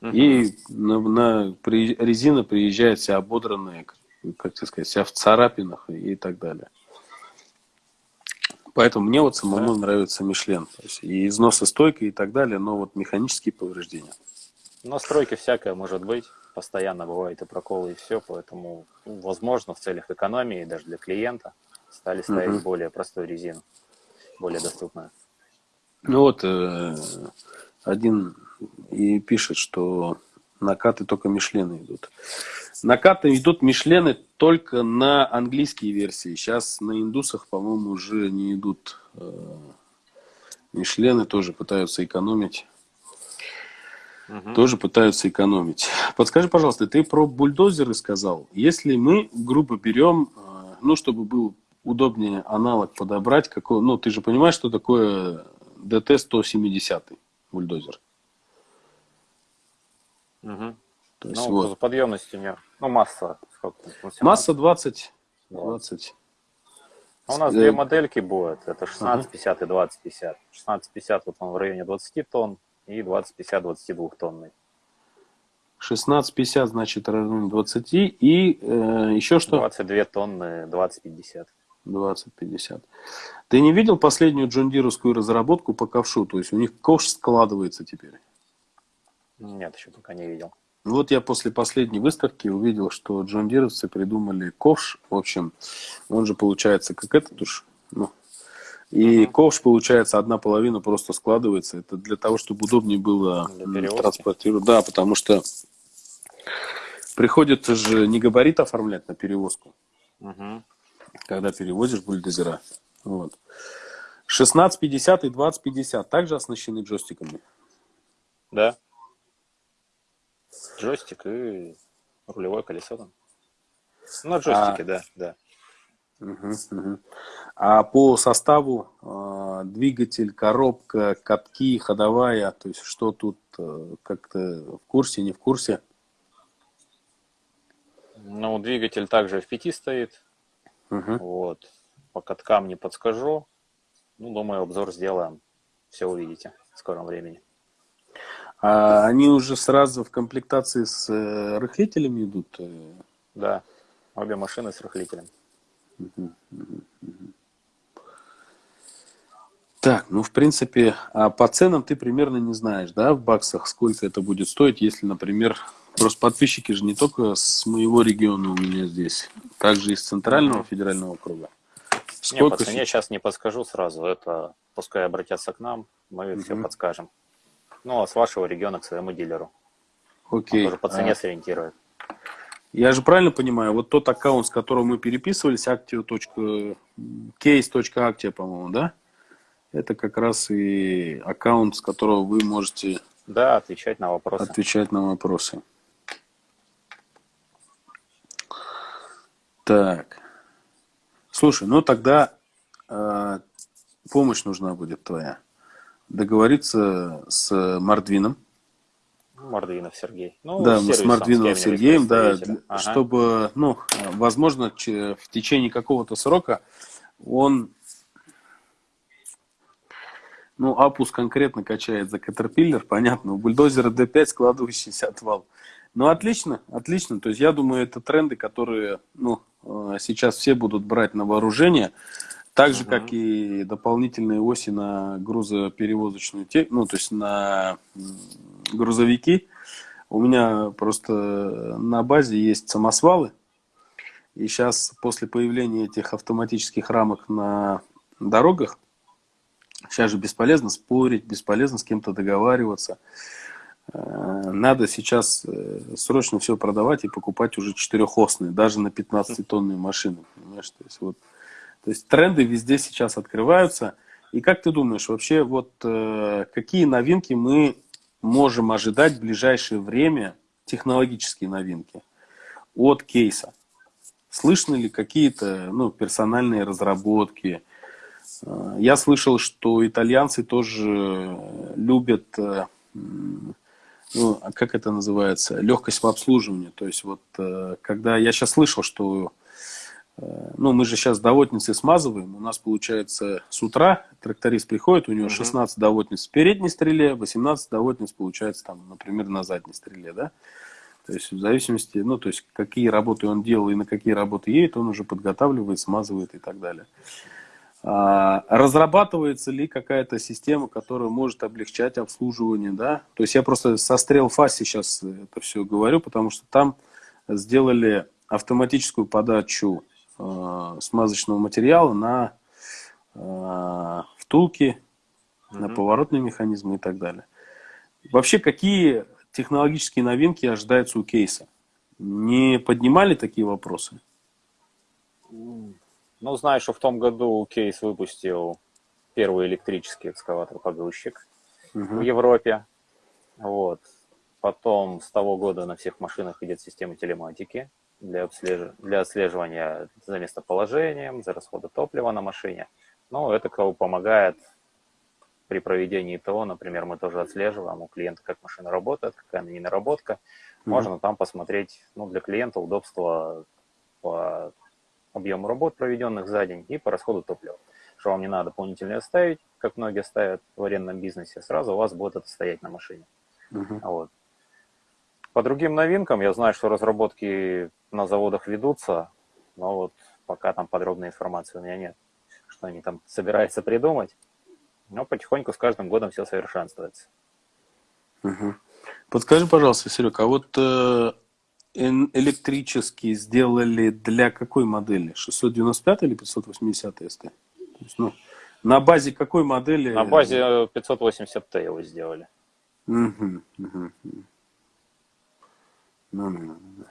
S1: Угу. И на, на, при, резина приезжает вся ободранная, как сказать, вся в царапинах и, и так далее. Поэтому мне вот самому да. нравится Мишлен. То есть и износостойкая и так далее, но вот механические повреждения.
S2: Настройки всякое может быть постоянно бывает и проколы, и все, поэтому, ну, возможно, в целях экономии, даже для клиента, стали ставить угу. более простую резину, более доступную.
S1: Ну вот, э, один и пишет, что накаты только Мишлены идут. Накаты идут Мишлены только на английские версии. Сейчас на индусах, по-моему, уже не идут. Э, Мишлены тоже пытаются экономить угу. тоже пытаются экономить. Подскажи, пожалуйста, ты про бульдозеры сказал. Если мы, грубо берем, э, ну, чтобы был удобнее аналог подобрать, какой, ну, ты же понимаешь, что такое ДТ-170 бульдозер?
S2: Угу. То есть, ну, вот. подъемность у нее, ну, масса сколько?
S1: Масса 20. 20.
S2: А у нас две модельки будет, это 1650 ага. и 2050. 1650 вот он в районе 20 тонн и 2050 22 тонный.
S1: 16,50 значит районе 20 и э, еще что?
S2: 22 тонны 20,50.
S1: 20-50. Ты не видел последнюю джондировскую разработку по ковшу? То есть у них ковш складывается теперь?
S2: Нет, еще пока не видел.
S1: Вот я после последней выставки увидел, что джондировцы придумали ковш. В общем, он же получается как этот уж. Ну, и угу. ковш, получается, одна половина просто складывается. Это для того, чтобы удобнее было транспортировать. Да, потому что Приходится же не габарит оформлять на перевозку, угу. когда перевозишь бульдозера. Вот. 1650 и 2050 также оснащены джойстиками?
S2: Да. Джойстик и рулевое колесо там. Ну, джойстики, а... да, да.
S1: Угу, угу. А по составу э, двигатель, коробка, катки, ходовая, то есть что тут э, как-то в курсе, не в курсе?
S2: Ну, двигатель также в пяти стоит. Угу. Вот. По каткам не подскажу. Ну, думаю, обзор сделаем. Все увидите в скором времени.
S1: А они уже сразу в комплектации с э, рыхлителями идут?
S2: Да, обе машины с рыхлителем. Угу,
S1: Так, ну, в принципе, а по ценам ты примерно не знаешь, да, в баксах, сколько это будет стоить, если, например, Просто подписчики же не только с моего региона у меня здесь, также из центрального федерального округа.
S2: Сколько не, по цене сейчас не подскажу сразу, это пускай обратятся к нам, мы угу. все подскажем. Ну, а с вашего региона к своему дилеру.
S1: Окей. Он
S2: тоже по цене а... сориентирует.
S1: Я же правильно понимаю, вот тот аккаунт, с которым мы переписывались, actio.case.actia, по-моему, да? Это как раз и аккаунт, с которого вы можете...
S2: Да, отвечать на вопросы.
S1: Отвечать на вопросы. Так. Слушай, ну тогда э, помощь нужна будет твоя. Договориться с Мордвином.
S2: Мордвинов Сергей.
S1: Ну, да, с Мордвиновым Сергеем, да, ага. чтобы, ну, возможно, в течение какого-то срока он, ну, Апус конкретно качает за Caterpillar, понятно, у бульдозера D5 складывающийся отвал. Ну, отлично, отлично. То есть, я думаю, это тренды, которые, ну, э, сейчас все будут брать на вооружение. Так же, uh-huh. как и дополнительные оси на грузоперевозочную технику, ну, то есть на грузовики. У меня просто на базе есть самосвалы. И сейчас, после появления этих автоматических рамок на дорогах, сейчас же бесполезно спорить, бесполезно с кем-то договариваться. Э, надо сейчас э, срочно все продавать и покупать уже четырехосные, даже на 15-тонные машины. Понимаешь? То, есть, вот, то есть тренды везде сейчас открываются. И как ты думаешь, вообще вот э, какие новинки мы можем ожидать в ближайшее время, технологические новинки от кейса? Слышны ли какие-то ну, персональные разработки? Я слышал, что итальянцы тоже любят ну, а как это называется, легкость в обслуживании. То есть вот э, когда я сейчас слышал, что э, ну, мы же сейчас доводницы смазываем, у нас получается с утра тракторист приходит, у него 16 доводниц в передней стреле, 18 доводниц получается там, например, на задней стреле, да. То есть в зависимости, ну, то есть какие работы он делал и на какие работы едет, он уже подготавливает, смазывает и так далее. А, разрабатывается ли какая-то система, которая может облегчать обслуживание, да? То есть я просто со стрел фас сейчас это все говорю, потому что там сделали автоматическую подачу э, смазочного материала на э, втулки, mm-hmm. на поворотные механизмы и так далее. Вообще, какие технологические новинки ожидаются у кейса? Не поднимали такие вопросы?
S2: Ну, знаю, что в том году Кейс выпустил первый электрический экскаватор-погрузчик угу. в Европе. Вот. Потом с того года на всех машинах идет система телематики. Для, обслеж... для отслеживания за местоположением, за расходы топлива на машине. Ну, это кого помогает при проведении ТО, например, мы тоже отслеживаем у клиента, как машина работает, какая она не наработка. Можно mm-hmm. там посмотреть, ну, для клиента удобство по объему работ, проведенных за день, и по расходу топлива. Что вам не надо дополнительно ставить, как многие ставят в арендном бизнесе, сразу у вас будет это стоять на машине. Uh-huh. Вот. По другим новинкам я знаю, что разработки на заводах ведутся, но вот пока там подробной информации у меня нет, что они там собираются придумать. Но потихоньку с каждым годом все совершенствуется.
S1: Угу. Подскажи, пожалуйста, Серег, а вот э, электрические сделали для какой модели? 695 или 580 СТ? есть, ну, на базе какой модели?
S2: На базе 580T его сделали. Угу, угу.
S1: Ну, ну, ну,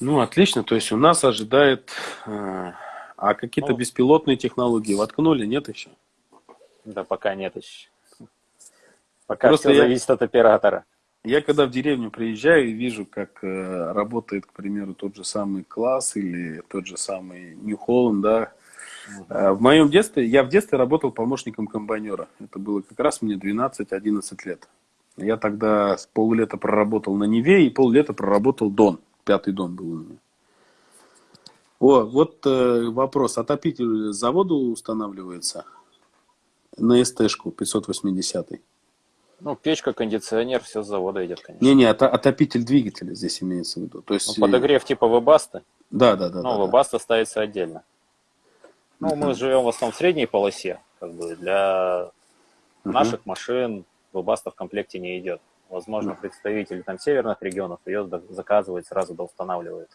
S1: ну, отлично. То есть у нас ожидает... Э, а какие-то ну, беспилотные технологии воткнули, нет еще?
S2: Да, пока нет еще. Пока Просто все я, зависит от оператора.
S1: Я когда в деревню приезжаю и вижу, как э, работает, к примеру, тот же самый класс или тот же самый Нью Холланд, да, Э, в моем детстве, я в детстве работал помощником комбайнера. Это было как раз мне 12-11 лет. Я тогда с поллета проработал на Неве и поллета проработал Дон. Пятый Дон был у меня. О, вот э, вопрос. Отопитель заводу устанавливается на СТ-шку 580 -й.
S2: Ну, печка, кондиционер, все с завода идет,
S1: конечно. Не-не, отопитель двигателя здесь имеется в виду. То есть...
S2: Ну, подогрев типа вебаста?
S1: Да, да, да.
S2: Ну, да, вебаста да. ставится отдельно. Ну, мы живем в основном в средней полосе, как бы для наших машин Webasto в комплекте не идет. Возможно, представители там северных регионов ее заказывают, сразу доустанавливают.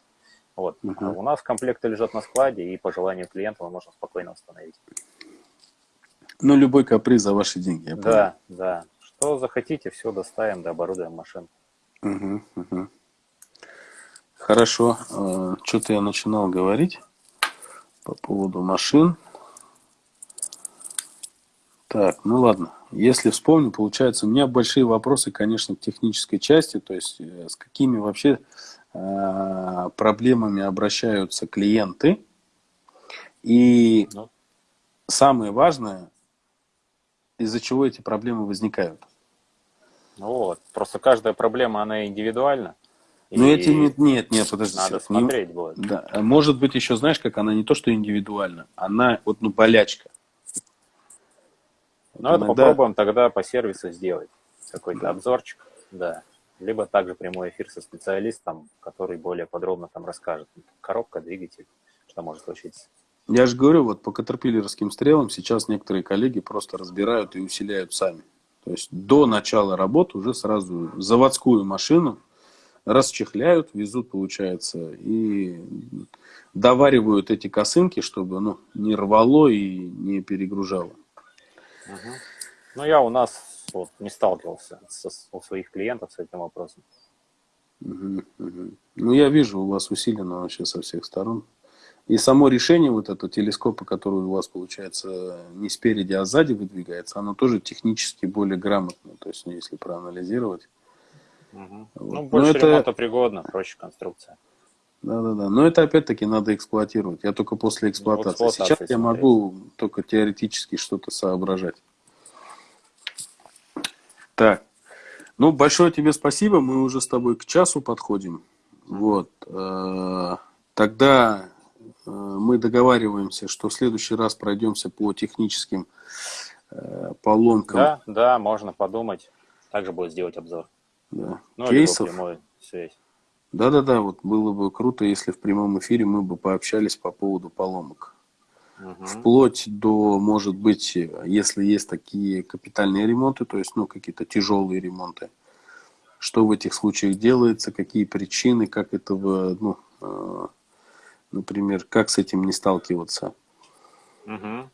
S2: Вот. А у нас комплекты лежат на складе, и по желанию клиента мы можем спокойно установить.
S1: Ну, любой каприз за ваши деньги.
S2: Я да, да. Что захотите, все доставим, да оборудуем машину.
S1: Угу, угу. Хорошо. А, Что-то я начинал говорить по поводу машин. Так, ну ладно. Если вспомню, получается, у меня большие вопросы, конечно, к технической части, то есть э, с какими вообще э, проблемами обращаются клиенты. И ну. самое важное, из-за чего эти проблемы возникают.
S2: Ну вот, просто каждая проблема, она индивидуальна.
S1: Ну, эти нет, нет, нет, подожди.
S2: Надо сейчас. смотреть не, будет.
S1: Да, может быть, еще знаешь, как она не то, что индивидуальна, она вот, ну, болячка.
S2: Ну, это иногда... попробуем тогда по сервису сделать. Какой-то да. обзорчик, да. Либо также прямой эфир со специалистом, который более подробно там расскажет. Коробка, двигатель, что может случиться.
S1: Я же говорю, вот по катерпиллерским стрелам сейчас некоторые коллеги просто разбирают и усиляют сами. То есть до начала работы уже сразу заводскую машину расчехляют, везут, получается, и доваривают эти косынки, чтобы ну, не рвало и не перегружало.
S2: Угу. Ну, я у нас вот, не сталкивался со, у своих клиентов с этим вопросом.
S1: Угу, угу. Ну, я вижу, у вас усилено вообще со всех сторон. И само решение вот этого телескопа, который у вас получается не спереди, а сзади выдвигается, оно тоже технически более грамотно. То есть, ну, если проанализировать,
S2: Угу. Вот. Ну, больше Но это... пригодно, проще конструкция.
S1: Да-да-да. Но это опять-таки надо эксплуатировать. Я только после эксплуатации. Вот Сейчас я могу только теоретически что-то соображать. Так. Ну, большое тебе спасибо. Мы уже с тобой к часу подходим. Вот. Э, тогда э, мы договариваемся, что в следующий раз пройдемся по техническим э, поломкам.
S2: Да, да, можно подумать. Также будет сделать обзор
S1: да. ну, кейсов. Да-да-да, вот было бы круто, если в прямом эфире мы бы пообщались по поводу поломок. Угу. Вплоть до, может быть, если есть такие капитальные ремонты, то есть, ну, какие-то тяжелые ремонты, что в этих случаях делается, какие причины, как этого, ну, э, например, как с этим не сталкиваться. Угу.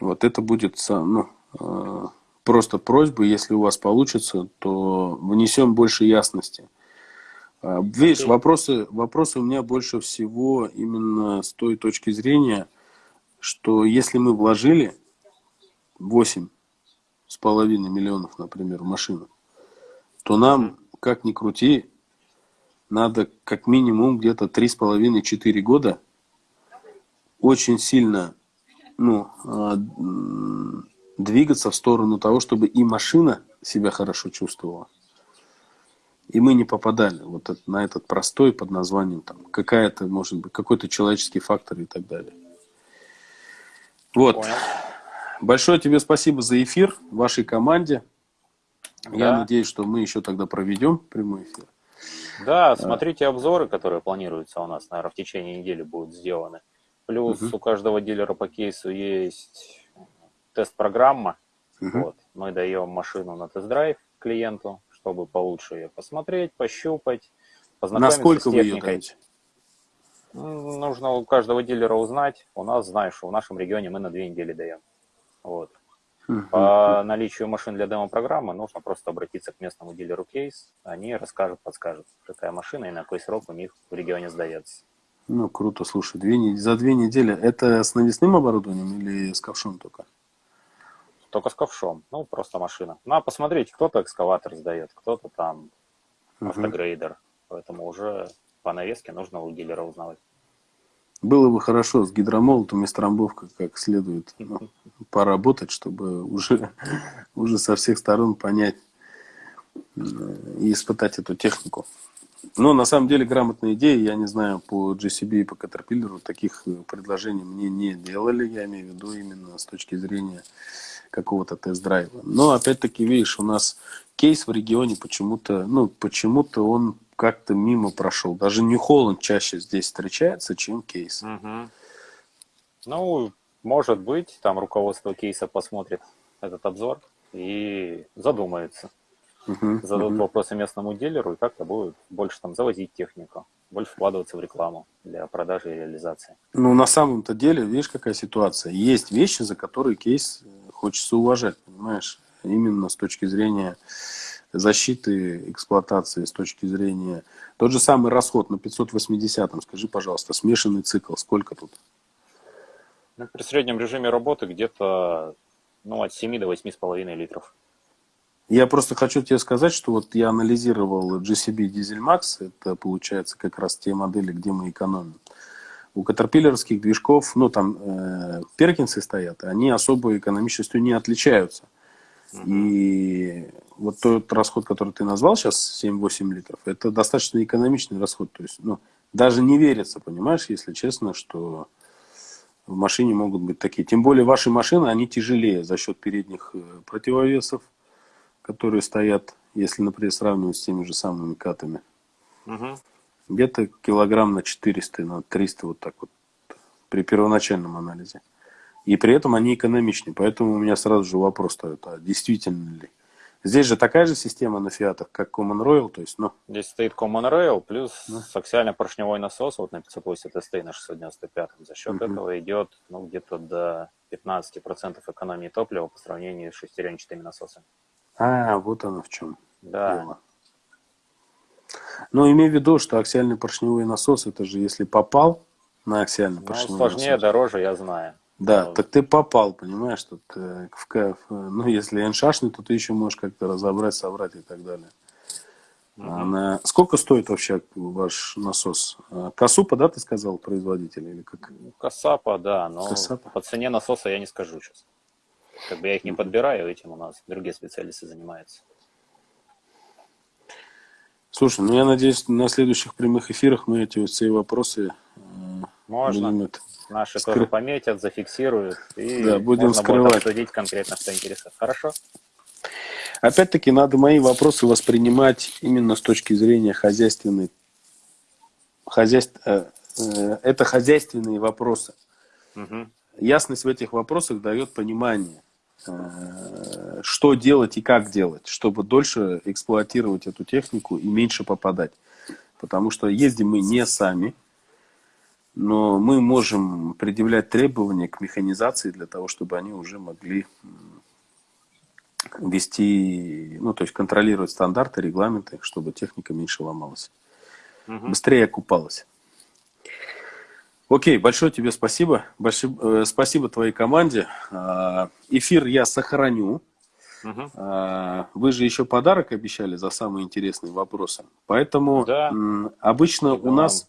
S1: Вот это будет, ну, э, просто просьба, если у вас получится, то внесем больше ясности. Видишь, вопросы, вопросы у меня больше всего именно с той точки зрения, что если мы вложили 8 с половиной миллионов, например, в машину, то нам, как ни крути, надо как минимум где-то 3,5-4 года очень сильно ну, а, двигаться в сторону того, чтобы и машина себя хорошо чувствовала, и мы не попадали вот на этот простой под названием там какая-то, может быть, какой-то человеческий фактор и так далее. Вот. Понял. Большое тебе спасибо за эфир вашей команде. Да. Я надеюсь, что мы еще тогда проведем прямой эфир.
S2: Да, смотрите обзоры, которые планируются у нас, наверное, в течение недели будут сделаны. Плюс угу. у каждого дилера по кейсу есть тест-программа. Угу. Вот. Мы даем машину на тест-драйв клиенту, чтобы получше ее посмотреть, пощупать,
S1: познакомиться Насколько с техникой. Вы ее даете?
S2: Нужно у каждого дилера узнать. У нас, знаешь, в нашем регионе мы на две недели даем. Вот. По наличию машин для демо-программы нужно просто обратиться к местному дилеру кейс. Они расскажут, подскажут, какая машина и на какой срок у них в регионе сдается.
S1: Ну, круто, слушай, две, за две недели. Это с навесным оборудованием или с ковшом только?
S2: Только с ковшом. Ну, просто машина. Ну, а посмотреть, кто-то экскаватор сдает, кто-то там автогрейдер. Поэтому уже по навеске нужно у дилера узнавать.
S1: Было бы хорошо с гидромолотом и с трамбовкой как следует ну, поработать, чтобы уже, уже со всех сторон понять э, и испытать эту технику. Но на самом деле грамотная идея, я не знаю, по GCB и по Caterpillar таких э, предложений мне не делали, я имею в виду именно с точки зрения какого-то тест-драйва. Но опять-таки, видишь, у нас кейс в регионе почему-то, ну, почему-то он как-то мимо прошел. Даже Нью-Холланд чаще здесь встречается, чем кейс.
S2: Угу. Ну, может быть, там руководство кейса посмотрит этот обзор и задумается. Угу, Зададут угу. вопросы местному дилеру и как-то будет больше там завозить технику, больше вкладываться в рекламу для продажи и реализации.
S1: Ну, на самом-то деле, видишь, какая ситуация. Есть вещи, за которые кейс э, хочется уважать, понимаешь? Именно с точки зрения защиты эксплуатации, с точки зрения... Тот же самый расход на 580-м, скажи, пожалуйста, смешанный цикл, сколько тут?
S2: Ну, при среднем режиме работы где-то ну, от 7 до 8,5 литров.
S1: Я просто хочу тебе сказать, что вот я анализировал GCB Diesel Max, это получается как раз те модели, где мы экономим. У катерпиллерских движков, ну там э, перкинсы стоят, они особой экономичностью не отличаются. И вот тот расход, который ты назвал сейчас, 7-8 литров, это достаточно экономичный расход. То есть, ну, даже не верится, понимаешь, если честно, что в машине могут быть такие. Тем более ваши машины, они тяжелее за счет передних э, противовесов, которые стоят, если, например, сравнивать с теми же самыми катами. Угу. Где-то килограмм на 400, на 300 вот так вот при первоначальном анализе. И при этом они экономичнее. Поэтому у меня сразу же вопрос стоит, а действительно ли? Здесь же такая же система на фиатах, как Common Rail, то есть, ну...
S2: Здесь стоит Common Rail, плюс да. аксиально-поршневой насос, вот на 580 ST на 695. За счет угу. этого идет, ну, где-то до 15% экономии топлива по сравнению с шестеренчатыми насосами.
S1: А, вот оно в чем. Да. Дело. Но имей в виду, что аксиальный поршневой насос, это же если попал на аксиальный ну, поршневой
S2: сложнее, насос. дороже, я знаю.
S1: Да, ну, так ты попал, понимаешь, тут э, в кайф. Ну, если эншашный, то ты еще можешь как-то разобрать, собрать и так далее. Угу. А на... Сколько стоит вообще ваш насос? А, Касупа, да, ты сказал, производитель? Или как?
S2: Ну, Касапа, да, но Касапа. по цене насоса я не скажу сейчас. Как бы я их не подбираю, этим у нас другие специалисты занимаются.
S1: Слушай, ну я надеюсь, на следующих прямых эфирах мы эти все вопросы э,
S2: Можно. будем это Наши Скры... тоже пометят, зафиксируют.
S1: И да, будем можно скрывать. будет
S2: обсудить конкретно, что интересует. Хорошо?
S1: Опять-таки, надо мои вопросы воспринимать именно с точки зрения хозяйственной. Хозяйств... Э, э, это хозяйственные вопросы. Угу. Ясность в этих вопросах дает понимание, что делать и как делать, чтобы дольше эксплуатировать эту технику и меньше попадать. Потому что ездим мы не сами, но мы можем предъявлять требования к механизации для того, чтобы они уже могли вести, ну, то есть контролировать стандарты, регламенты, чтобы техника меньше ломалась, угу. быстрее окупалась. Окей, большое тебе спасибо. Большое, э, спасибо твоей команде. Э, эфир я сохраню. Угу. А, вы же еще подарок обещали за самые интересные вопросы. Поэтому да. обычно да. у нас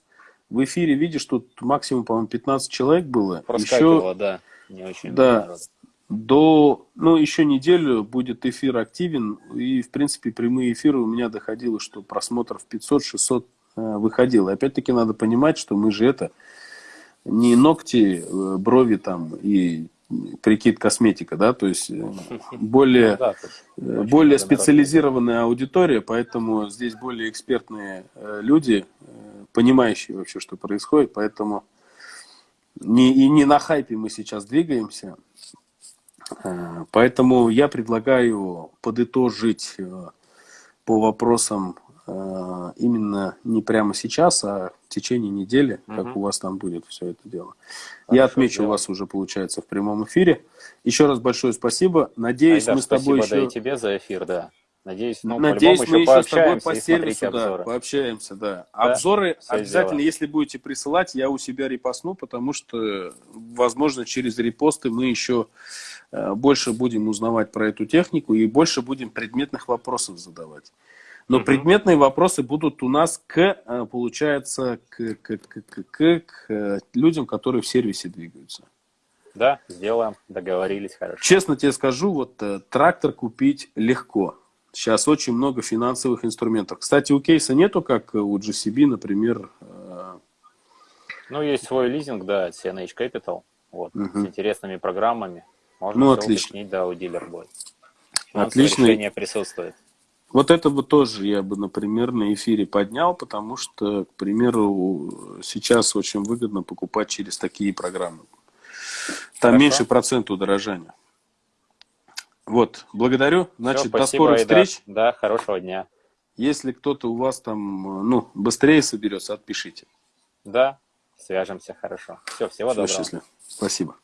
S1: в эфире, видишь, тут максимум, по-моему, 15 человек было.
S2: Проскакивало, еще, да. Не очень
S1: да. До, ну, еще неделю будет эфир активен. И, в принципе, прямые эфиры у меня доходило, что просмотров 500-600 э, выходило. Опять-таки надо понимать, что мы же это не ногти, э, брови там и прикид косметика, да, то есть э, более, ну более специализированная аудитория, поэтому здесь более экспертные люди, понимающие вообще, что происходит, поэтому не, и не на хайпе мы сейчас двигаемся, Э, поэтому я предлагаю подытожить э, по вопросам э, именно не прямо сейчас, а в течение недели, угу. как у вас там будет все это дело. Хорошо, я отмечу дело. вас уже, получается, в прямом эфире. Еще раз большое спасибо. Надеюсь, Айдар, мы с тобой
S2: спасибо,
S1: еще...
S2: да, и тебе за эфир, да. Надеюсь,
S1: ну, Надеюсь мы еще, с тобой по сервису да, пообщаемся. Да. да Обзоры обязательно, дело. если будете присылать, я у себя репостну, потому что, возможно, через репосты мы еще Э, больше будем узнавать про эту технику и больше будем предметных вопросов задавать. Но угу. предметные вопросы будут у нас к, э, получается, к, к, к, к, к, к э, людям, которые в сервисе двигаются.
S2: Да, сделаем, договорились, хорошо.
S1: Честно тебе скажу, вот трактор купить легко. Сейчас очень много финансовых инструментов. Кстати, у кейса нету, как у GCB, например.
S2: Ну, есть свой лизинг, да, CNH Capital, вот, угу. с интересными программами. Можно
S1: ну, отлично.
S2: уточнить, да, у дилер будет.
S1: Отлично.
S2: решение присутствует.
S1: Вот это бы тоже я бы, например, на эфире поднял, потому что, к примеру, сейчас очень выгодно покупать через такие программы. Там Хорошо. меньше процент удорожания. Вот, благодарю. Значит, Все, до скорых встреч.
S2: Да, хорошего дня.
S1: Если кто-то у вас там, ну, быстрее соберется, отпишите.
S2: Да, свяжемся, хорошо. Все, всего Все, доброго.
S1: Счастливо. Спасибо.